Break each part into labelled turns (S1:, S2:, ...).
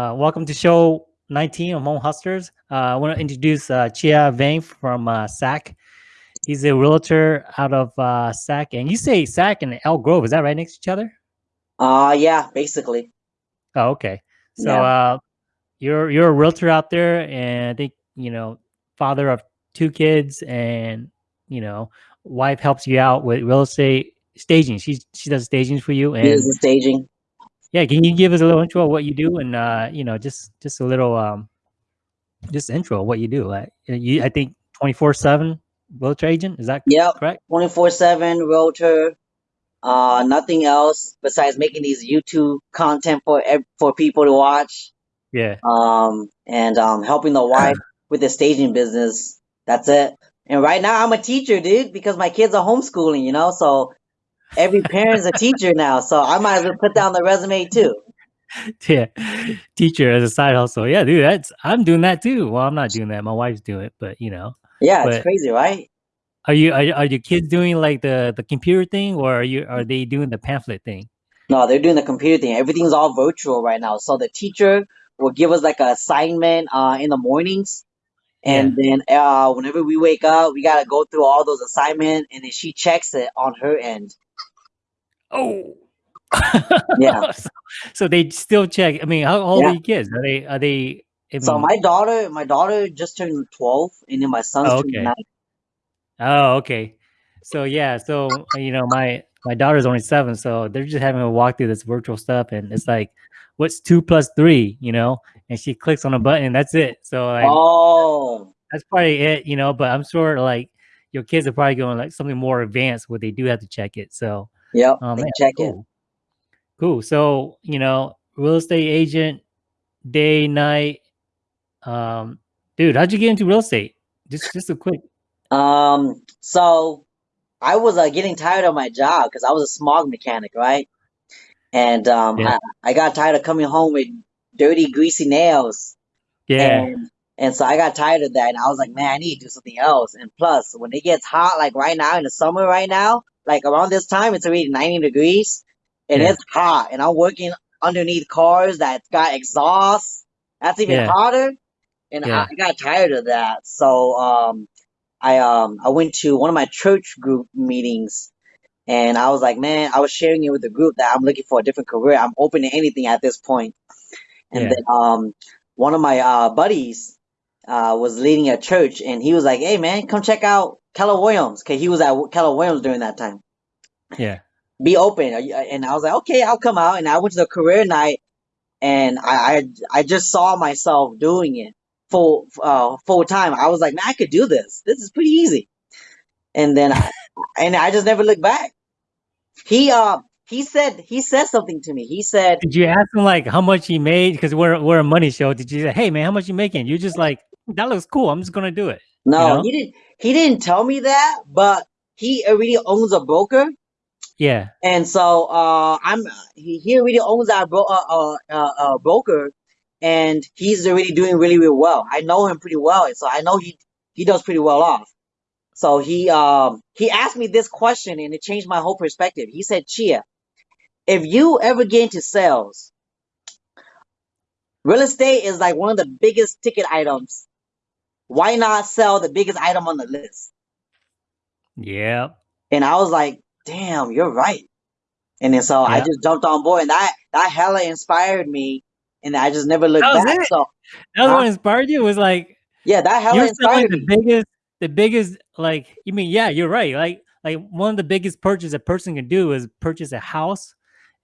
S1: Uh, welcome to show 19 of Hmong Hustlers. Uh, I want to introduce uh, Chia Vang from uh, SAC. He's a realtor out of uh, SAC. And you say SAC and Elk Grove, is that right next to each other?
S2: Uh, yeah, basically.
S1: Oh, okay. So
S2: Yeah.
S1: uh, you're you're a realtor out there, and I think you know, father of two kids, and you know, wife helps you out with real estate staging. She's she does staging for you, and
S2: Here's the staging.
S1: Yeah, can you give us a little intro of what you do, and uh, you know, just just a little um, just intro of what you do. Like you, I think twenty four seven realtor agent. Is that
S2: Yep,
S1: correct?
S2: 24/7 realtor. Uh, nothing else besides making these YouTube content for for people to watch.
S1: Yeah.
S2: Um, and um, helping the wife with the staging business. That's it. And right now, I'm a teacher, dude, because my kids are homeschooling. You know, so every parent's a teacher now. So I might as well put down the resume too.
S1: yeah teacher as a side hustle yeah dude that's i'm doing that too well i'm not doing that my wife's doing it but you know
S2: Yeah, it's crazy, right?
S1: are you are, are your kids doing like the the computer thing or are you are they doing the pamphlet thing
S2: No, they're doing the computer thing. Everything's all virtual right now. So the teacher will give us like an assignment uh, in the mornings, and then uh, whenever we wake up, we gotta go through all those assignments, and then she checks it on her end.
S1: Oh
S2: Yeah.
S1: so, so they still check i mean how old
S2: Yeah.
S1: are your kids are they are they I
S2: So my daughter, my daughter just turned twelve, and then my son's
S1: Oh, okay.
S2: nine.
S1: oh okay so yeah so you know my my daughter's only seven so they're just having to walk through this virtual stuff and it's like what's two plus three you know and she clicks on a button and that's it so like
S2: Oh,
S1: that's probably it, you know. But I'm sure like your kids are probably going like something more advanced where they do have to check it. So,
S2: yep,
S1: man,
S2: check it.
S1: cool, cool. So, you know, real estate agent, day, night. Um, dude, how'd you get into real estate? Just, just a quick.
S2: Um, so I was uh, getting tired of my job because I was a smog mechanic, right? And um,
S1: Yeah.
S2: I, I got tired of coming home with dirty, greasy nails.
S1: Yeah,
S2: And and so I got tired of that, and I was like, man, I need to do something else. And plus, when it gets hot, like right now in the summer, right now, like around this time, it's already 90 degrees, and
S1: Yeah.
S2: it's hot. And I'm working underneath cars that got exhaust. That's even
S1: Yeah.
S2: hotter. And
S1: Yeah.
S2: I, got tired of that. So um, I um I went to one of my church group meetings, and I was like, man, I was sharing it with the group that I'm looking for a different career. I'm open to anything at this. And
S1: Yeah.
S2: then um one of my uh buddies uh was leading a church and he was like, Hey man, come check out Keller Williams. Cause he was at Keller Williams during that time.
S1: yeah,
S2: Be open. And I was like, Okay, I'll come out. And I went to the career night and I I, I just saw myself doing it full uh full time. I was like, man, I could do this. This is pretty easy. And then I, and I just never looked back. He uh he said he said something to me. He said,
S1: Did you ask him like how much he made? Because we're we're a money show. Did you say, hey man, how much you making? You're just like that looks cool. I'm just gonna do it.
S2: No,
S1: know?
S2: he didn't. He didn't tell me that, but he already owns a broker,
S1: Yeah,
S2: and so uh, I'm he, he already owns that bro- uh, uh, uh, uh, broker, and he's already doing really really well. I know him pretty well, so I know he he does pretty well off. So he um he asked me this question, and it changed my whole perspective. He said, "Chia, if you ever get into sales, real estate is like one of the biggest ticket items. Why not sell the biggest item on the list?"
S1: yeah.
S2: And I was like, damn, you're right. And then so I just jumped on board and that that hella inspired me and I just never looked back.
S1: it?
S2: So
S1: That
S2: Huh?
S1: what inspired you. Was like
S2: yeah, that hella inspired
S1: the
S2: me.
S1: biggest, the biggest. Like you mean, yeah, you're right. Like like one of the biggest purchases a person can do is purchase a house,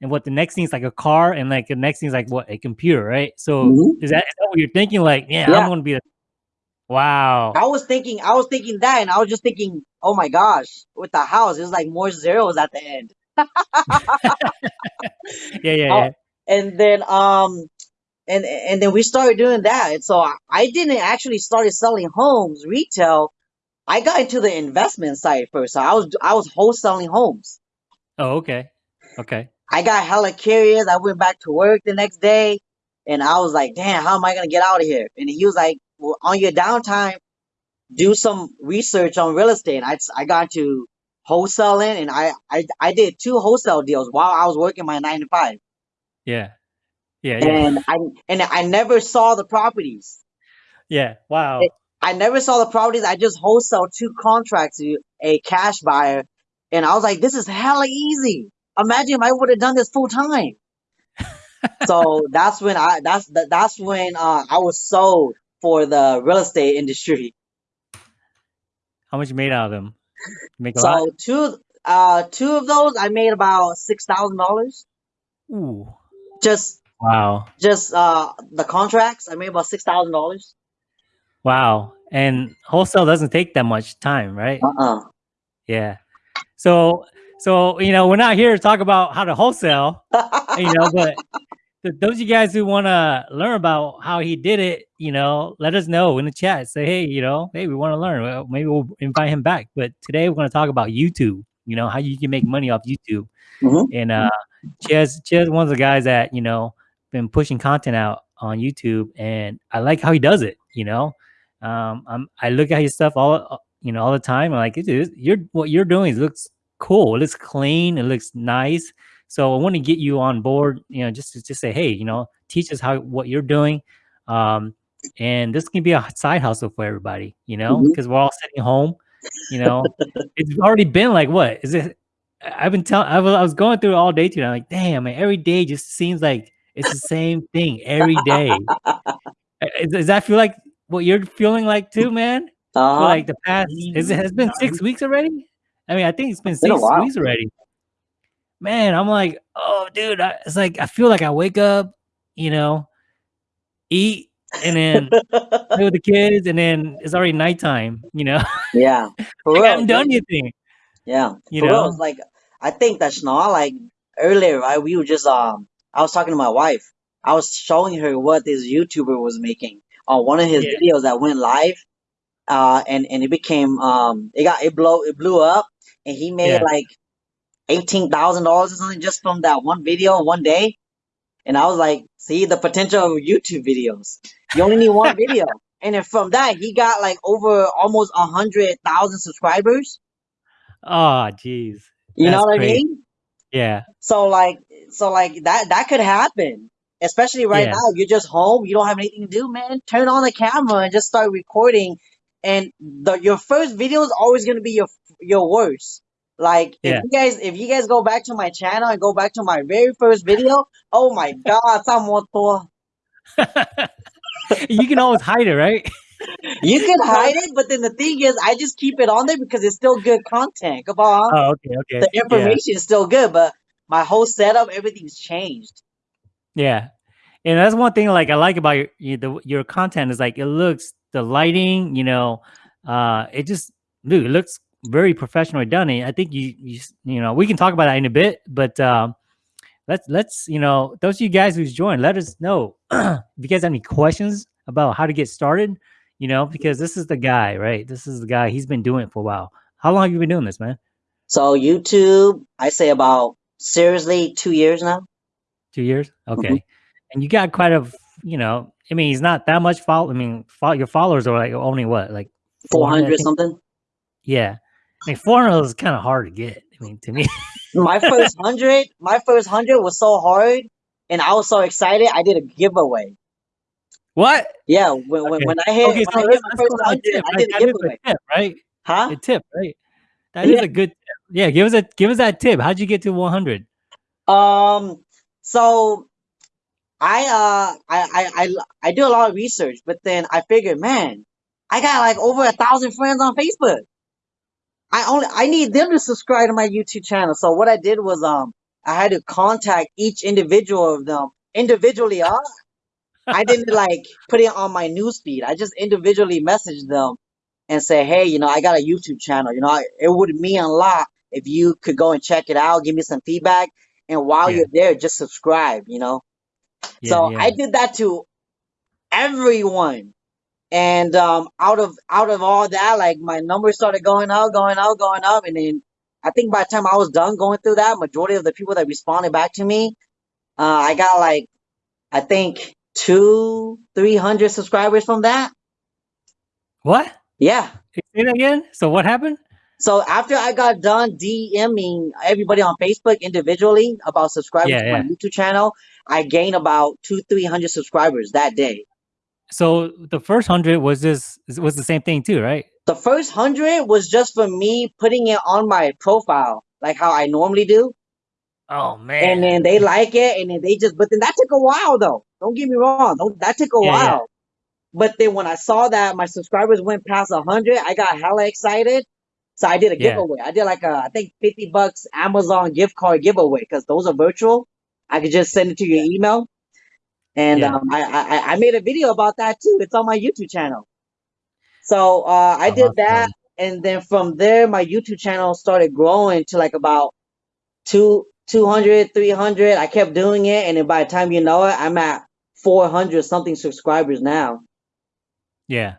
S1: and what the next thing is like a car, and like the next thing is like what a computer, right? So
S2: Mhm.
S1: is that, is that what you're thinking? Like, yeah,
S2: Yeah.
S1: I'm gonna be a. Wow.
S2: I was thinking I was thinking that and I was just thinking, oh my gosh, with the house, it's like more zeros at the end.
S1: Yeah, yeah,
S2: Oh,
S1: yeah.
S2: and then um and and then we started doing that. And so I, I didn't actually started selling homes retail. I got into the investment side first. So I was I was wholesaling homes.
S1: Oh, okay, okay.
S2: I got hella curious. I went back to work the next day and I was like, damn, how am I gonna get out of here? And he was like, well, on your downtime, do some research on real estate. I, I got to wholesaling and I, I I did two wholesale deals while I was working my nine to five.
S1: Yeah. Yeah, yeah,
S2: and I and I never saw the properties.
S1: yeah. Wow.
S2: I never saw the properties. I just wholesale two contracts to a cash buyer, and I was like, "This is hella easy." Imagine if I would have done this full time. so that's when I that's that, that's when uh, I was sold for the real estate industry.
S1: How much you made out of them? Make a lot.
S2: So two uh two of those I made about six thousand dollars.
S1: Ooh.
S2: Just
S1: Wow.
S2: just uh the contracts I made about six thousand dollars.
S1: Wow. And wholesale doesn't take that much time, right?
S2: Uh uh
S1: Yeah. So so you know, we're not here to talk about how to wholesale, you know, but th- those of you guys who want to learn about how he did it, you know, let us know in the chat. Say, hey, you know, hey, we want to learn. Well, maybe we'll invite him back. But today we're going to talk about YouTube. You know, how you can make money off YouTube.
S2: Mhm.
S1: And uh, Chaz, Chaz, one of the guys that you know been pushing content out on YouTube, and I like how he does it. You know, um, I'm, I look at his stuff all you know all the time. I'm like, dude, you're what you're doing is looks cool. It looks clean. It looks nice. So I want to get you on board. You know, just to just say, hey, you know, teach us how what you're doing. Um, and this can be a side hustle for everybody. You know, because we're all sitting home. You know, it's already been like what is it? I've been telling. I was, I was going through it all day today. I'm like, damn, man, every day just seems like it's the same thing every day. Uh, Does that feel like what you're feeling like too, man? For
S2: Uh-huh.
S1: like the past, is it has been six weeks already? I mean, I think it's been
S2: Been
S1: six
S2: while.
S1: weeks already. Man, I'm like, oh, dude, I, it's like I feel like I wake up, you know, eat, and then play with the kids, and then it's already nighttime. You know,
S2: yeah. For
S1: like I
S2: real.
S1: haven't done anything.
S2: Yeah.
S1: You
S2: real,
S1: know,
S2: it's like I think that's Schnall, like earlier, right? We were just um I was talking to my wife. I was showing her what this YouTuber was making on one of his
S1: Yeah.
S2: videos that went live. Uh and, and it became um it got it blow it blew up and he made
S1: Yeah.
S2: like eighteen thousand dollars or something just from that one video one day. And I was like, see the potential of YouTube videos. You only need one video. And then from that he got like over almost a hundred thousand subscribers.
S1: oh, jeez,
S2: You know what I mean?
S1: yeah,
S2: So like, so like that that could happen. Especially right
S1: Yeah.
S2: now, you're just home, you don't have anything to do, man. Turn on the camera and just start recording. And the your first video is always gonna be your your words, Like
S1: yeah.
S2: if you guys if you guys go back to my channel and go back to my very first video, oh my god,
S1: you can always hide it, right?
S2: you can hide it, but then the thing is, I just keep it on there because it's still good content. Come on.
S1: Oh, okay, okay.
S2: The information yeah. is still good, but my whole setup, everything's changed.
S1: Yeah, and that's one thing like I like about your the, your content is like it looks the lighting, you know, uh, it just dude, it looks very professionally done. And I think you you you know we can talk about that in a bit, but um, let's let's you know those of you guys who's joined, let us know if you guys have any questions about how to get started. You know, because this is the guy, right? This is the guy. He's been doing it for a while. How long have you been doing this, man?
S2: So YouTube, I say about seriously two years now.
S1: Two years, okay. And you got quite a, you know, I mean, he's not that much follow. I mean, your followers are like only what, like
S2: Four
S1: 400, I
S2: hundred
S1: think?
S2: something.
S1: Yeah, I mean, four hundred is kind of hard to get. I mean, to me,
S2: My first hundred, my first hundred was so hard, and I was so excited. I did a giveaway.
S1: what?
S2: Yeah, when when,
S1: Okay.
S2: when I hit
S1: Okay, so
S2: I hit my first hundred,
S1: tip.
S2: I
S1: Right?
S2: did a
S1: That is a
S2: giveaway.
S1: tip, right?
S2: Huh?
S1: A tip, right? That is
S2: Yeah.
S1: a good tip. Yeah, give us a give us that tip. How'd you get to one hundred?
S2: Um. So I uh I, I I I do a lot of research, but then I figured, man, I got like over a thousand friends on Facebook. I only I need them to subscribe to my YouTube channel. So what I did was um I had to contact each individual of them individually. Huh? I didn't like put it on my newsfeed. I just individually messaged them and say, hey, you know, I got a YouTube channel. You know, I, it would mean a lot if you could go and check it out, give me some feedback, and while
S1: Yeah.
S2: you're there, just subscribe. You know.
S1: Yeah,
S2: So
S1: yeah.
S2: I did that to everyone. And um out of out of all that, like my numbers started going up, going up, going up, and then I think by the time I was done going through that, majority of the people that responded back to me, uh, I got like I think two, three hundred subscribers from that.
S1: what?
S2: Yeah.
S1: Say that again. So what happened?
S2: So after I got done DMing everybody on Facebook individually about subscribing
S1: Yeah,
S2: to my. YouTube channel, I gained about two, three hundred subscribers that day.
S1: So the first hundred was this was the same thing too, right?
S2: The first hundred was just for me putting it on my profile, like how I normally do.
S1: Oh man!
S2: And then they like it, and then they just. But then that took a while, though. Don't get me wrong. Don't, that took a
S1: Yeah, yeah.
S2: while. But then when I saw that my subscribers went past a hundred, I got hella excited. So I did a
S1: Yeah.
S2: giveaway. I did like a, I think fifty bucks Amazon gift card giveaway because those are virtual. I could just send it to your email, and
S1: Yeah.
S2: um, I, I I made a video about that too. It's on my YouTube channel. So uh, I did that, and then from there, my YouTube channel started growing to like about two, 200, 300. I kept doing it, and then by the time you know it, I'm at 400 something subscribers now.
S1: Yeah.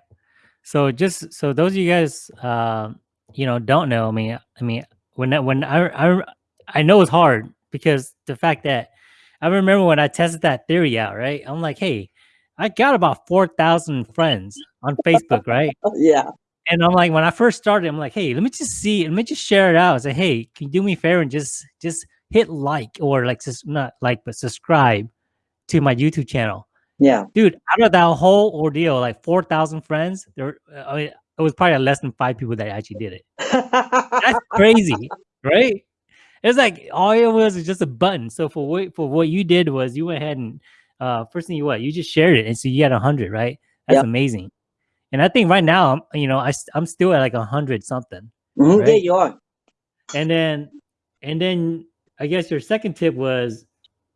S1: So just so those of you guys, um, you know, don't know. I mean, I mean, when when I, I I know it's hard because the fact that I remember when I tested that theory out, right? I'm like, hey, I got about four thousand friends on Facebook, right?
S2: Yeah,
S1: And I'm like, when I first started, I'm like, hey, let me just see, let me just share it out. I say, hey, can you do me a favor and just just hit like or like just not like but subscribe to my YouTube channel
S2: yeah.
S1: dude out of that whole ordeal like 4000 friends there I mean, it was probably less than five people that actually did it that's crazy right it's like all it was is just a button. So for what for what you did was you went ahead and uh first thing you what you just shared it and so you had 100 right? That's
S2: Yep.
S1: amazing. And i think right now i'm you know I, I'm still at like a 100 something
S2: Mhm, Yeah, you are.
S1: and then and then i guess your second tip was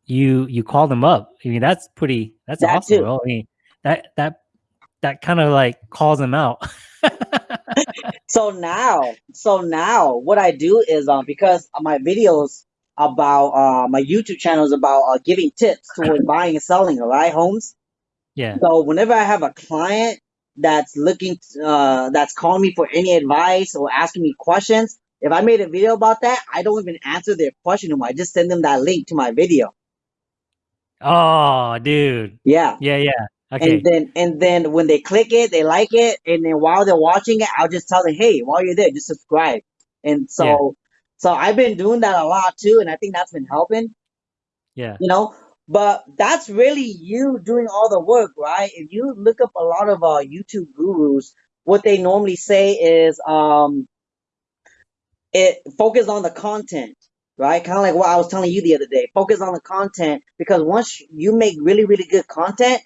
S1: you you call them up. I mean that's pretty that's
S2: That
S1: awesome
S2: too.
S1: bro. I mean that that that kind of like calls them out
S2: So now, so now, what I do is um because my videos about uh my YouTube channel is about uh, giving tips towards buying and selling, right, homes.
S1: yeah
S2: So whenever I have a client that's looking, uh, that's calling me for any advice or asking me questions, if I made a video about that, I don't even answer their question anymore. I just send them that link to my video.
S1: oh dude
S2: Yeah.
S1: yeah yeah okay
S2: And then, and then when they click it, they like it, and then while they're watching it, I'll just tell them, hey, while you're there, just subscribe. And so,
S1: Yeah.
S2: so I've been doing that a lot too, and I think that's been helping.
S1: yeah
S2: you know but that's really you doing all the work right if you look up a lot of uh youtube gurus what they normally say is um it focus on the content right kind of like what i was telling you the other day focus on the content because once you make really really good content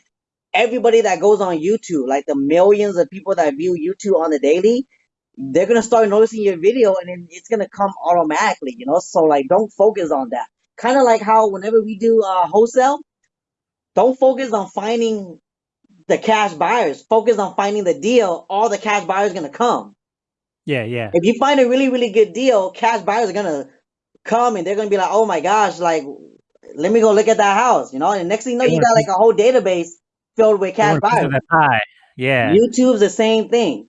S2: everybody that goes on youtube like the millions of people that view youtube on the daily they're gonna start noticing your video and then it's gonna come automatically you know? So like don't focus on that. Kind of like how whenever we do uh wholesale don't focus on finding the cash buyers. Focus on finding the deal. All the cash buyers gonna come.
S1: Yeah yeah.
S2: If you find a really really good deal cash buyers are gonna come and they're gonna be like oh my gosh like let me go look at that house you know? And next thing you know you got like a whole database filled with
S1: They
S2: cash
S1: want a piece
S2: buyers
S1: of that pie yeah
S2: youtube's the same thing.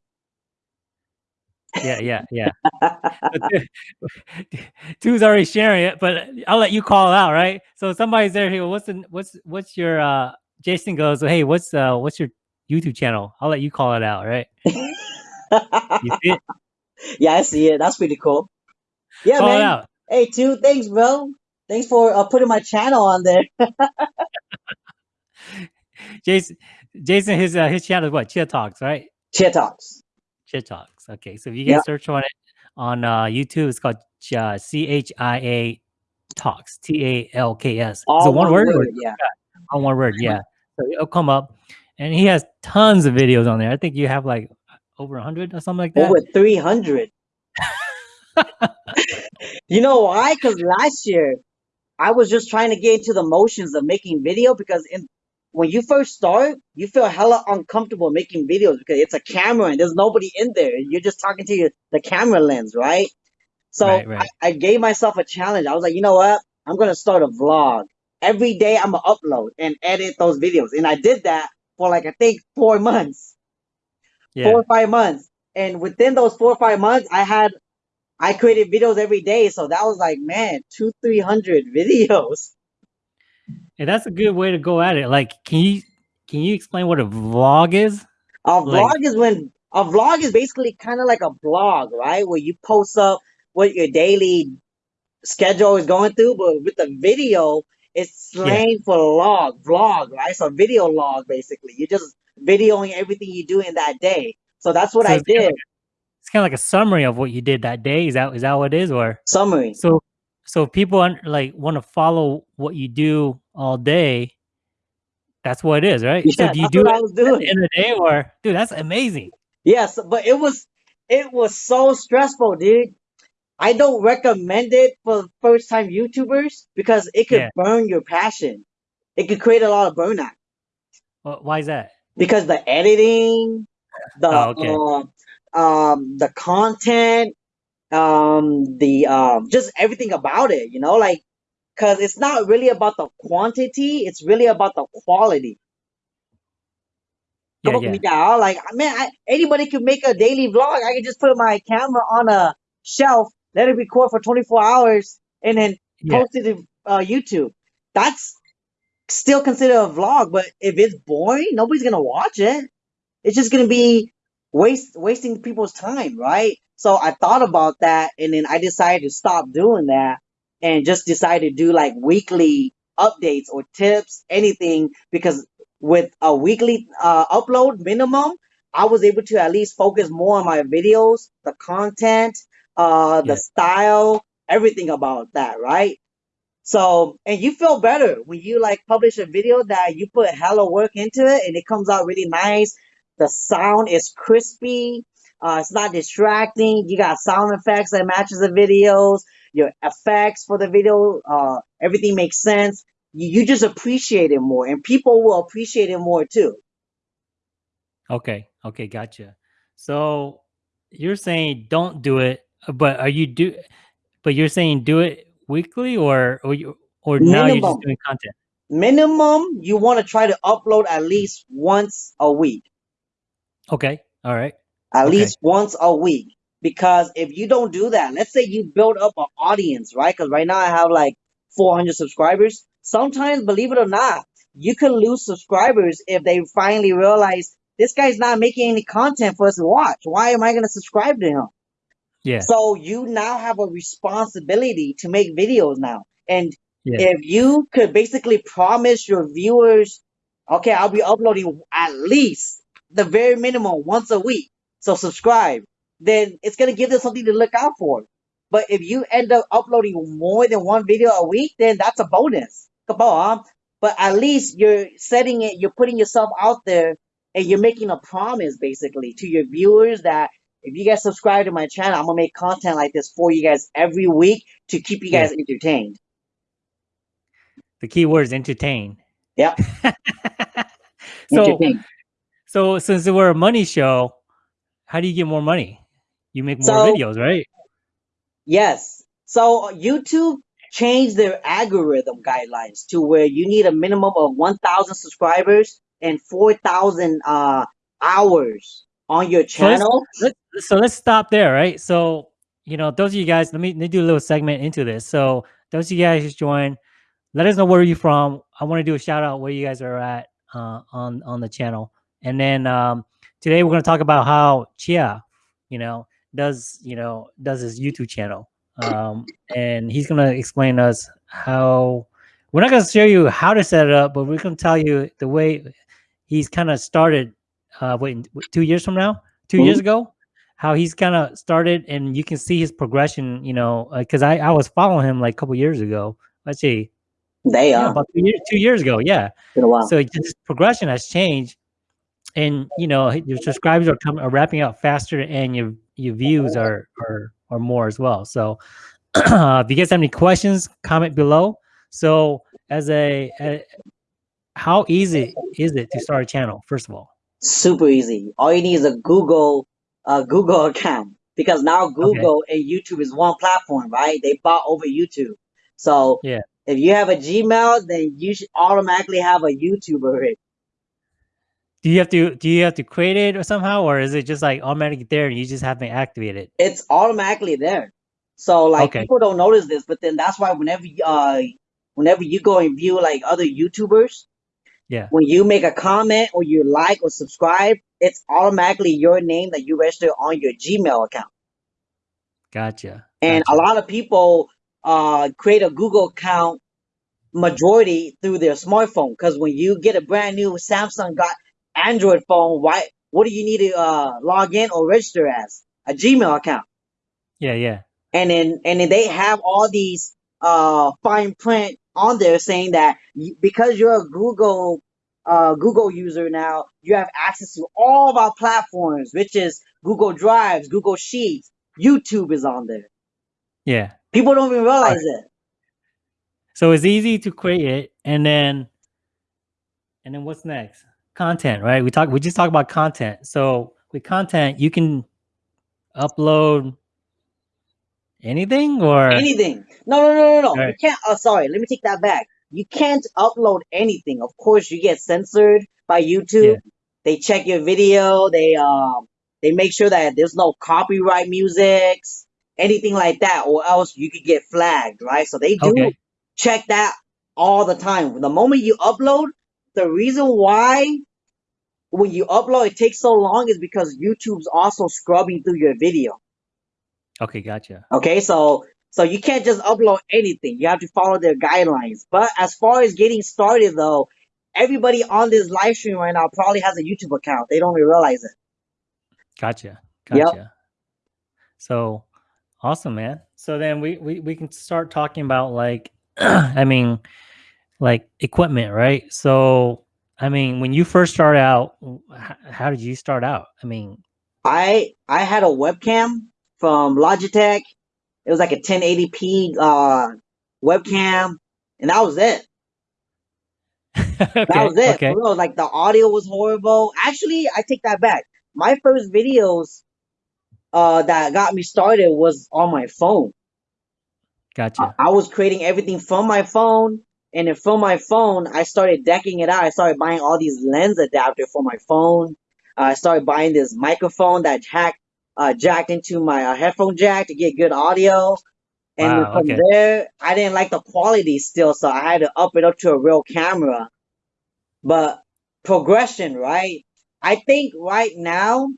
S1: Yeah yeah yeah. Two's already sharing it but i'll let you call it out right? So somebody's there here what's the what's what's your uh jason goes hey what's uh what's your youtube channel? I'll let you call it out right? You see it?
S2: Yeah i see it. That's pretty cool. Yeah
S1: call
S2: man.
S1: out.
S2: Hey two thanks bro. Thanks for uh, putting my channel on there
S1: jason jason his uh, his channel is what? Chia talks right?
S2: Chia talks.
S1: Chia talks. Okay so if you guys
S2: Yeah.
S1: search on it on uh youtube it's called uh, c-h-i-a talks t-a-l-k-s is
S2: all
S1: it one word, or
S2: yeah.
S1: on one word yeah. so it'll come up and he has tons of videos on there. I think you have like over 100 or something like that.
S2: Over 300 you know why? Because last year i was just trying to get into the motions of making video because in when you first start you feel hella uncomfortable making videos because it's a camera and there's nobody in there you're just talking to your, the camera lens right so
S1: Right, right.
S2: I, I gave myself a challenge i was like you know what i'm gonna start a vlog every day i'm gonna upload and edit those videos and i did that for like i think four months
S1: yeah
S2: four or five months. And within those four or five months, I had I created videos every day. So that was like, man, two, three hundred videos.
S1: And that's a good way to go at it like can you can you explain what a vlog is
S2: A
S1: Like-
S2: vlog is when a vlog is basically kind of like a blog, right? Where you post up what your daily schedule is going through, but with the video, it's slang for log, vlog, right? So video log, basically. You're just videoing everything you do in that day. So that's what
S1: So
S2: I
S1: it's kinda
S2: did.
S1: It's kind of like a summary of what you did that day. Is that is that what it is, or
S2: Summary.
S1: so? So people like want to follow what you do all day. That's what it is, right? So
S2: Yeah,
S1: do you do
S2: what
S1: it
S2: I was
S1: the
S2: doing.
S1: end the day, or dude? That's amazing.
S2: Yes, but it was it was so stressful, dude. I don't recommend it for first time YouTubers because it could
S1: Yeah.
S2: burn your passion. It could create a lot of burnout
S1: Wh- Why is that?
S2: because the editing, the
S1: Oh, okay.
S2: uh, um the content, um the um just everything about it, you know, like because it's not really about the quantity, it's really about the quality.
S1: Yeah,
S2: Come
S1: yeah.
S2: yeah. Like, man, I, anybody could make a daily vlog. I could just put my camera on a shelf, let it record for 24 hours, and then
S1: Yeah.
S2: post it to uh, YouTube. That's still considered a vlog, but if it's boring, nobody's gonna watch it. It's just gonna be waste wasting people's time, right? So I thought about that, and then I decided to stop doing that, and just decided to do like weekly updates or tips, anything, because with a weekly uh, upload minimum, I was able to at least focus more on my videos, the content, uh, the
S1: Yeah.
S2: style, everything about that, right? So, and you feel better when you like publish a video that you put hella work into it and it comes out really nice. The sound is crispy. Uh, it's not distracting. You got sound effects that matches the videos, your effects for the video. Uh, everything makes sense. You, you just appreciate it more and people will appreciate it more too.
S1: Okay. Okay. Gotcha. So you're saying don't do it, but are you do? But you're saying do it weekly, or or you or now you're just doing content.
S2: minimum, you want to try to upload at least once a week.
S1: Okay. All right.
S2: at
S1: Okay.
S2: least once a week. Because if you don't do that, let's say you build up an audience, right? Because right now I have like 400 subscribers. Sometimes, believe it or not, you can lose subscribers if they finally realize this guy's not making any content for us to watch. Why am I going to subscribe to him?
S1: Yeah.
S2: So you now have a responsibility to make videos now. And
S1: Yeah.
S2: if you could basically promise your viewers, okay, I'll be uploading at least the very minimum once a week. So subscribe. Then it's gonna give them something to look out for. But if you end up uploading more than one video a week, then that's a bonus. Come on. But at least you're setting it, you're putting yourself out there and you're making a promise basically to your viewers that if you guys subscribe to my channel, I'm gonna make content like this for you guys every week to keep you
S1: Yeah.
S2: guys entertained.
S1: The key word is entertain.
S2: Yep.
S1: so so since we're a money show, how do you get more money? You make more
S2: So
S1: videos, right?
S2: yes. So YouTube changed their algorithm guidelines to where you need a minimum of 1,000 subscribers and 4,000 uh, hours on your
S1: So let's
S2: channel.
S1: let so let's stop there, right? So you know, those of you guys, let me, let me do a little segment into this. So those of you guys just joined, let us know where you're from. I want to do a shout out where you guys are at uh, on on the channel, and then um, today we're going to talk about how Chia, you know, does you know does his YouTube channel, um, and he's going to explain us how. We're not going to show you how to set it up, but we're to tell you the way he's kind of started. Uh, wait, two years from now, 2
S2: Mhm.
S1: years ago, how he's kind of started, and you can see his progression. You know, because I I was following him like a couple years ago. Let's see,
S2: They
S1: yeah,
S2: are.
S1: about two years, two years ago. Yeah.
S2: Been a while.
S1: So his progression has changed, and you know your subscribers are coming are wrapping up faster, and your your views are are are more as well. So if you guys have any questions, comment below. So as a, a how easy is it to start a channel? First of all,
S2: Super easy. All you need is a Google uh, Google account because now
S1: okay,
S2: Google and YouTube is one platform, right? They bought over YouTube. So
S1: yeah.
S2: if you have a Gmail, then you should automatically have a YouTube already.
S1: Do you have to do you have to create it or somehow, or is it just like automatically there and you just have to activate it?
S2: It's automatically there. So like
S1: Okay.
S2: people don't notice this, but then that's why whenever you, uh whenever you go and view like other YouTubers,
S1: Yeah.
S2: When you make a comment or you like or subscribe, it's automatically your name that you register on your Gmail account.
S1: Gotcha.
S2: And a lot of people uh, create a Google account majority through their smartphone because when you get a brand new Samsung got Android phone, why what do you need to uh, log in or register as? A Gmail account.
S1: Yeah, yeah.
S2: And then and then they have all these uh, fine print on there saying that you, because you're a Google uh, Google user now, you have access to all of our platforms, which is Google Drives, Google Sheets, YouTube is on there.
S1: Yeah.
S2: People don't even realize it.
S1: So it's easy to create it and then and then what's next? Content, right? We talk we just talk about content. So with content, you can upload anything or
S2: Anything. No, no, no, no, no. You can't. Oh, sorry. Let me take that back. You can't upload anything. Of course, you get censored by YouTube. They check your video. They um they make sure that there's no copyright musics, anything like that, or else you could get flagged, right? So they do
S1: Okay.
S2: check that all the time. The moment you upload, the reason why when you upload it takes so long is because YouTube's also scrubbing through your video.
S1: Okay, gotcha.
S2: Okay, so so you can't just upload anything. You have to follow their guidelines. But as far as getting started though, everybody on this live stream right now probably has a YouTube account. They don't even realize it.
S1: Gotcha.
S2: Yep.
S1: Gotcha. So awesome, man. So then we, we we can start talking about like I mean like equipment, right? So I mean when you first started out, how, did you start out? I mean,
S2: I I had a webcam from Logitech. It was like a 1080p uh webcam, and that was it. That was it.
S1: okay.
S2: Real, like the audio was horrible. Actually, I take that back. My first videos uh that got me started was on my phone. I,
S1: Gotcha.
S2: I was creating everything from my phone, and then from my phone, I started decking it out. I started buying all these lens adapter for my phone. Uh, I started buying this microphone that jack uh, jacked into my uh, headphone jack to get good audio. And
S1: Wow,
S2: from
S1: okay.
S2: there, I didn't like the quality still, so I had to up it up to a real camera. But progression, right? I think right now,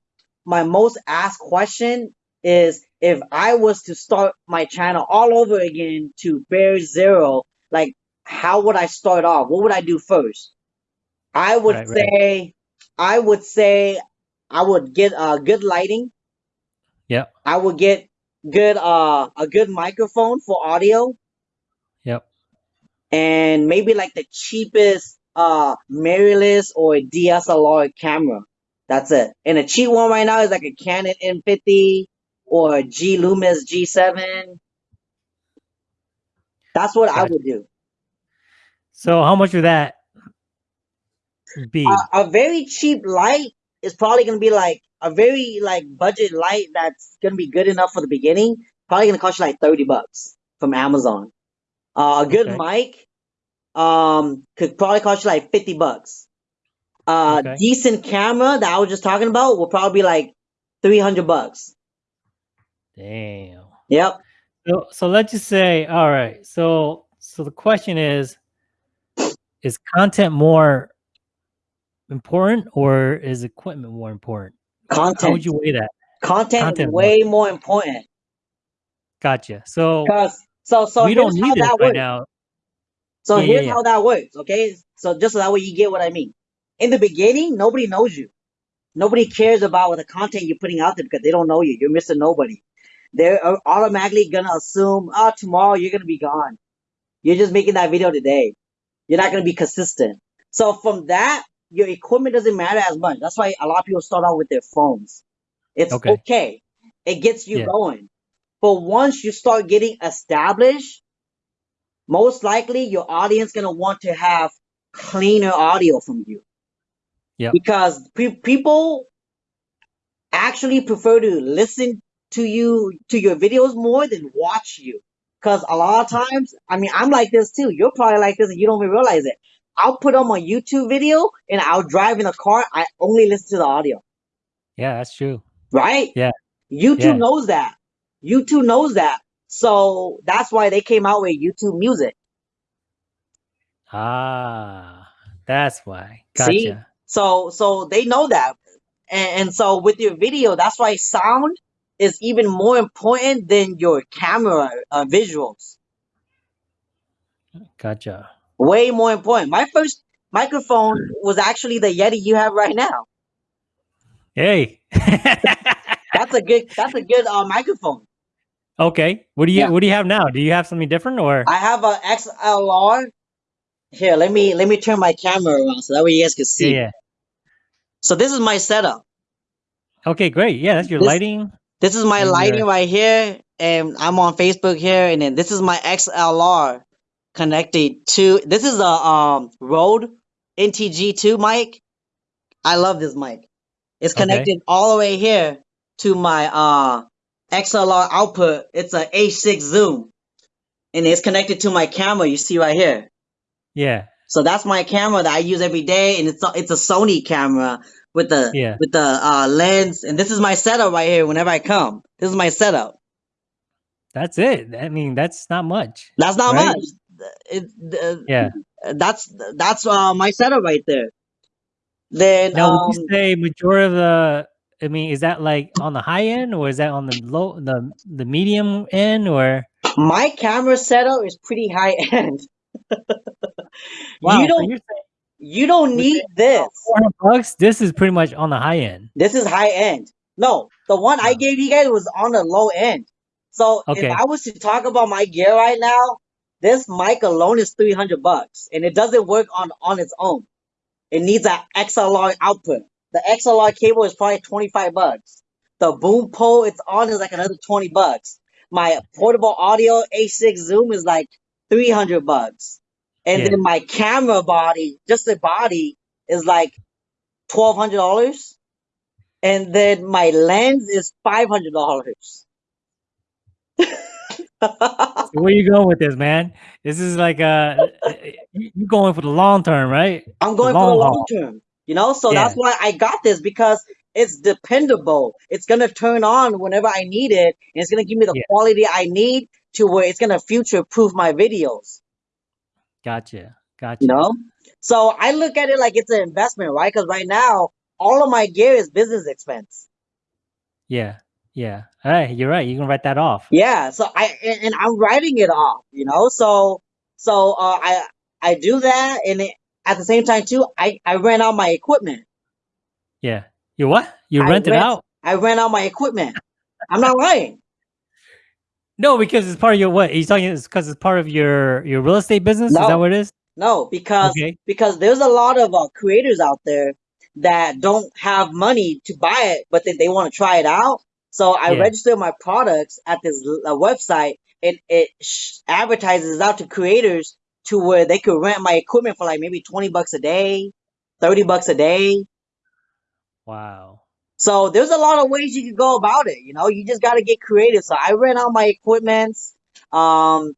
S2: my most asked question is if I was to start my channel all over again to Bear Zero, like how would I start off? What would I do first? I would
S1: Right, right.
S2: say, I would say, I would get uh, good lighting.
S1: Yep.
S2: I would get good uh a good microphone for audio
S1: Yep.
S2: and maybe like the cheapest uh mirrorless or DSLR camera. That's it. And a cheap one right now is like a Canon M50 or a G Lumix G7. That's what I would do.
S1: So how much would that be?
S2: A, a very cheap light is probably gonna be like a very like budget light that's gonna be good enough for the beginning. Probably gonna cost you like 30 bucks from Amazon. Uh, a good
S1: Okay.
S2: mic um could probably cost you like 50 bucks. Uh,
S1: Okay.
S2: decent camera that I was just talking about will probably be like 300 bucks.
S1: Damn.
S2: Yep.
S1: So so let's just say, all right. So so the question is, is content more important or is equipment more important? Content. How would you weigh that?
S2: Content is
S1: Content
S2: way more important.
S1: Gotcha. So
S2: so so
S1: we
S2: here's
S1: don't need it
S2: that
S1: right
S2: works.
S1: now.
S2: So
S1: Yeah, yeah,
S2: here's
S1: yeah.
S2: how that works, okay? So just so that way you get what I mean. In the beginning, nobody knows you. Nobody cares about what the content you're putting out there because they don't know you. You're missing Nobody. They're uh, automatically gonna assume, oh, tomorrow you're gonna be gone. You're just making that video today. You're not gonna be consistent. So from that, your equipment doesn't matter as much. That's why a lot of people start out with their phones. It's
S1: Okay.
S2: okay. It gets you
S1: Yeah.
S2: going. But once you start getting established, most likely your audience gonna want to have cleaner audio from you
S1: Yep.
S2: because pe- people actually prefer to listen to you to your videos more than watch you because a lot of times i mean i'm like this too you're probably like this and you don't even realize it i'll put on my youtube video and i'll drive in a car i only listen to the audio
S1: Yeah, that's true.
S2: right
S1: Yeah.
S2: youtube
S1: Yeah.
S2: knows that youtube knows that so that's why they came out with youtube music
S1: Ah. That's why.
S2: See?
S1: Gotcha.
S2: So so they know that. And, and so with your video, that's why sound is even more important than your camera uh, visuals.
S1: Gotcha.
S2: Way more important. My first microphone was actually the Yeti you have right now.
S1: Hey.
S2: That's a good that's a good uh, microphone.
S1: okay. What do you
S2: Yeah.
S1: what do you have now? Do you have something different or
S2: I have a XLR. Here, let me let me turn my camera around so that way you guys can see.
S1: yeah.
S2: So this is my setup.
S1: Okay, great. Yeah, that's your
S2: This
S1: lighting.
S2: This is my
S1: And
S2: lighting right here, and I'm on Facebook here, and then this is my XLR connected to this is a um Rode NTG2 mic. I love this mic. It's
S1: Okay.
S2: connected all the way here to my uh XLR output. It's a H6 zoom, and it's connected to my camera. You see right here.
S1: Yeah.
S2: So that's my camera that I use every day, and it's a, it's a Sony camera with the
S1: Yeah.
S2: with the uh, lens, and this is my setup right here. Whenever I come, this is my setup.
S1: That's it. I mean, that's not much,
S2: That's not
S1: right?
S2: much. It, uh,
S1: Yeah.
S2: that's that's uh, my setup right there. Then
S1: Now, would
S2: um,
S1: you say majority of the I mean, is that like on the high end or is that on the low the the medium end or
S2: my camera setup is pretty high end.
S1: wow,
S2: You don't
S1: saying
S2: you don't need this.
S1: 400 bucks, this is pretty much on the high end.
S2: This is high end. No, the one I gave you guys was on the low end. So if I was to talk about my gear right now, this mic alone is 300 bucks and it doesn't work on on its own. It needs an XLR output. The XLR cable is probably 25 bucks. The boom pole it's on is like another 20 bucks. My portable audio H6 zoom is like 300 bucks. And
S1: Yeah.
S2: then my camera body, just the body is like $1200 and then my lens is $500.
S1: So where you going with this, man? This is like uh you you going for the long term, right?
S2: I'm
S1: The
S2: going for the
S1: long
S2: long
S1: haul.
S2: term, you know, so
S1: Yeah.
S2: that's why I got this because it's dependable. It's gonna turn on whenever I need it, and it's gonna give me the
S1: Yeah.
S2: quality I need to where it's gonna future proof my videos,
S1: Gotcha. Gotcha.
S2: you know. So I look at it like it's an investment, right? Because right now all of my gear is business expense.
S1: Yeah. Yeah. All right, you're right. You can write that off.
S2: Yeah, so I and, and I'm writing it off, you know. So so uh, I I do that, and it, at the same time too, I I rent out my equipment.
S1: Yeah. You what? You
S2: I
S1: rent it out?
S2: I rent out my equipment. I'm not lying.
S1: No, because it's part of your what? Are you talking it's because it's part of your your real estate business? Is that what it is?
S2: no, because
S1: Okay.
S2: because there's a lot of uh, creators out there that don't have money to buy it, but then they want to try it out. So I
S1: Yeah.
S2: register my products at this uh, website, and it sh- advertises out to creators to where they could rent my equipment for like maybe 20 bucks a day, 30 bucks a day.
S1: Wow.
S2: So there's a lot of ways you could go about it. You know, you just got to get creative. So I rent out my equipments. Um,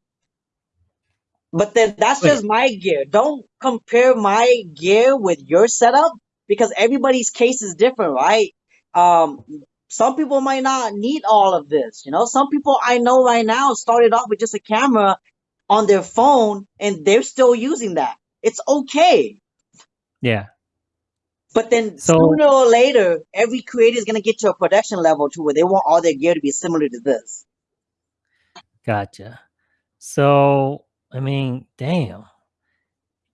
S2: but then that's just my gear. Don't compare my gear with your setup because everybody's case is different, right? Um, some people might not need all of this. You know, some people I know right now started off with just a camera on their phone and they're still using that. It's okay.
S1: Yeah.
S2: But then
S1: So
S2: sooner or later, every creator is gonna get to a production level to where they want all their gear to be similar to this.
S1: gotcha. So I mean, damn.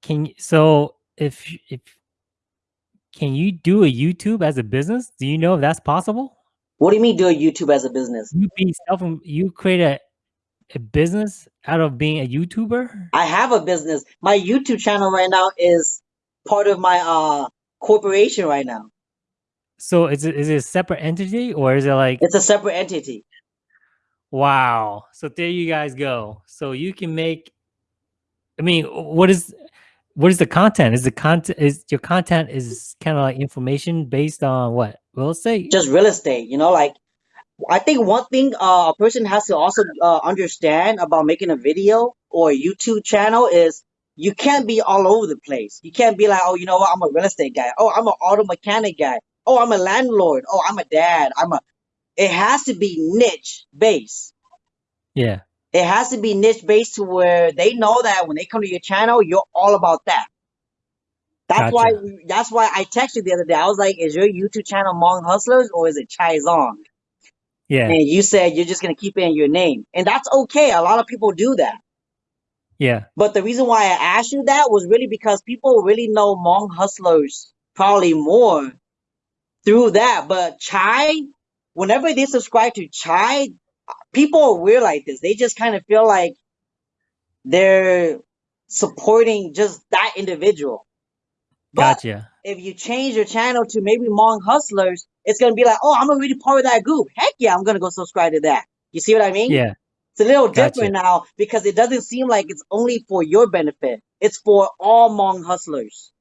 S1: Can you so if if can you do a YouTube as a business? Do you know if that's possible?
S2: What do you mean do a YouTube as a business?
S1: You be self you create a, a business out of being a YouTuber?
S2: I have a business. My YouTube channel right now is part of my uh corporation right now.
S1: So is it is it a separate entity or is it like
S2: It's a separate entity.
S1: wow? So there you guys go. So you can make I mean, what is what is the content? Is the content is your content is kind of like information based on what? Real estate?
S2: Just real estate, you know, like I think one thing uh, a person has to also uh, understand about making a video or a YouTube channel is you can't be all over the place. You can't be like, oh, you know what, I'm a real estate guy. Oh, I'm an auto mechanic guy. Oh, I'm a landlord. Oh, I'm a dad. I'm a. It has to be niche based.
S1: Yeah.
S2: It has to be niche based to where they know that when they come to your channel, you're all about that. That's why
S1: Gotcha.
S2: we, that's why I texted you the other day. I was like, "Is your YouTube channel Hmong Hustlers or is it Chai Zong?"
S1: Yeah.
S2: And you said you're just gonna keep it in your name, and that's okay. A lot of people do that.
S1: Yeah.
S2: But the reason why I asked you that was really because people really know Hmong Hustlers probably more through that. But Chai, whenever they subscribe to Chai, people are weird like this. They just kind of feel like they're supporting just that individual. But
S1: Gotcha.
S2: if you change your channel to maybe Hmong Hustlers, it's gonna be like, oh, I'm already part of that group. Heck yeah, I'm gonna go subscribe to that. You see what I mean?
S1: Yeah.
S2: A little
S1: Gotcha.
S2: different now because it doesn't seem like it's only for your benefit. It's for all Hmong hustlers.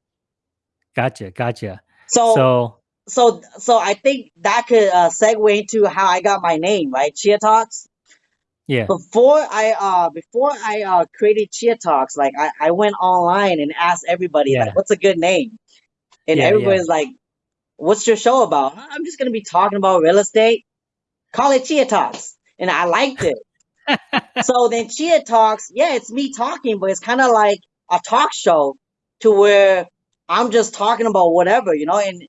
S1: Gotcha. Gotcha.
S2: So,
S1: So
S2: so, so I think that could uh, segue into how I got my name, right? Chia Talks.
S1: yeah.
S2: Before I uh before I uh created Chia Talks, like I, I went online and asked everybody
S1: Yeah.
S2: like, what's a good name? And
S1: Yeah. Yeah.
S2: everybody's like, what's your show about? I'm just gonna be talking about real estate. Call it Chia Talks, and I liked it. So then Chia Talks, yeah, it's me talking, but it's kind of like a talk show to where I'm just talking about whatever, you know. And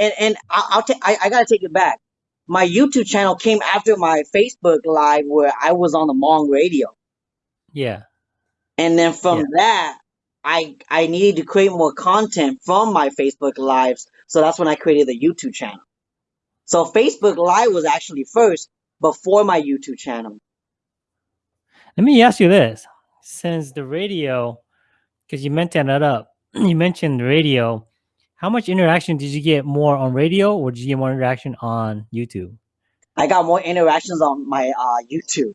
S2: and and I, I'll take I, I gotta take it back. My YouTube channel came after my Facebook live where I was on the Hmong radio,
S1: yeah.
S2: and then from
S1: Yeah.
S2: that, I I needed to create more content from my Facebook lives, so that's when I created the YouTube channel. So Facebook Live was actually first before my YouTube channel.
S1: Let me ask you this: since the radio, because you mentioned that up, you mentioned the radio. How much interaction did you get more on radio, or did you get more interaction on YouTube?
S2: I got more interactions on my uh, YouTube.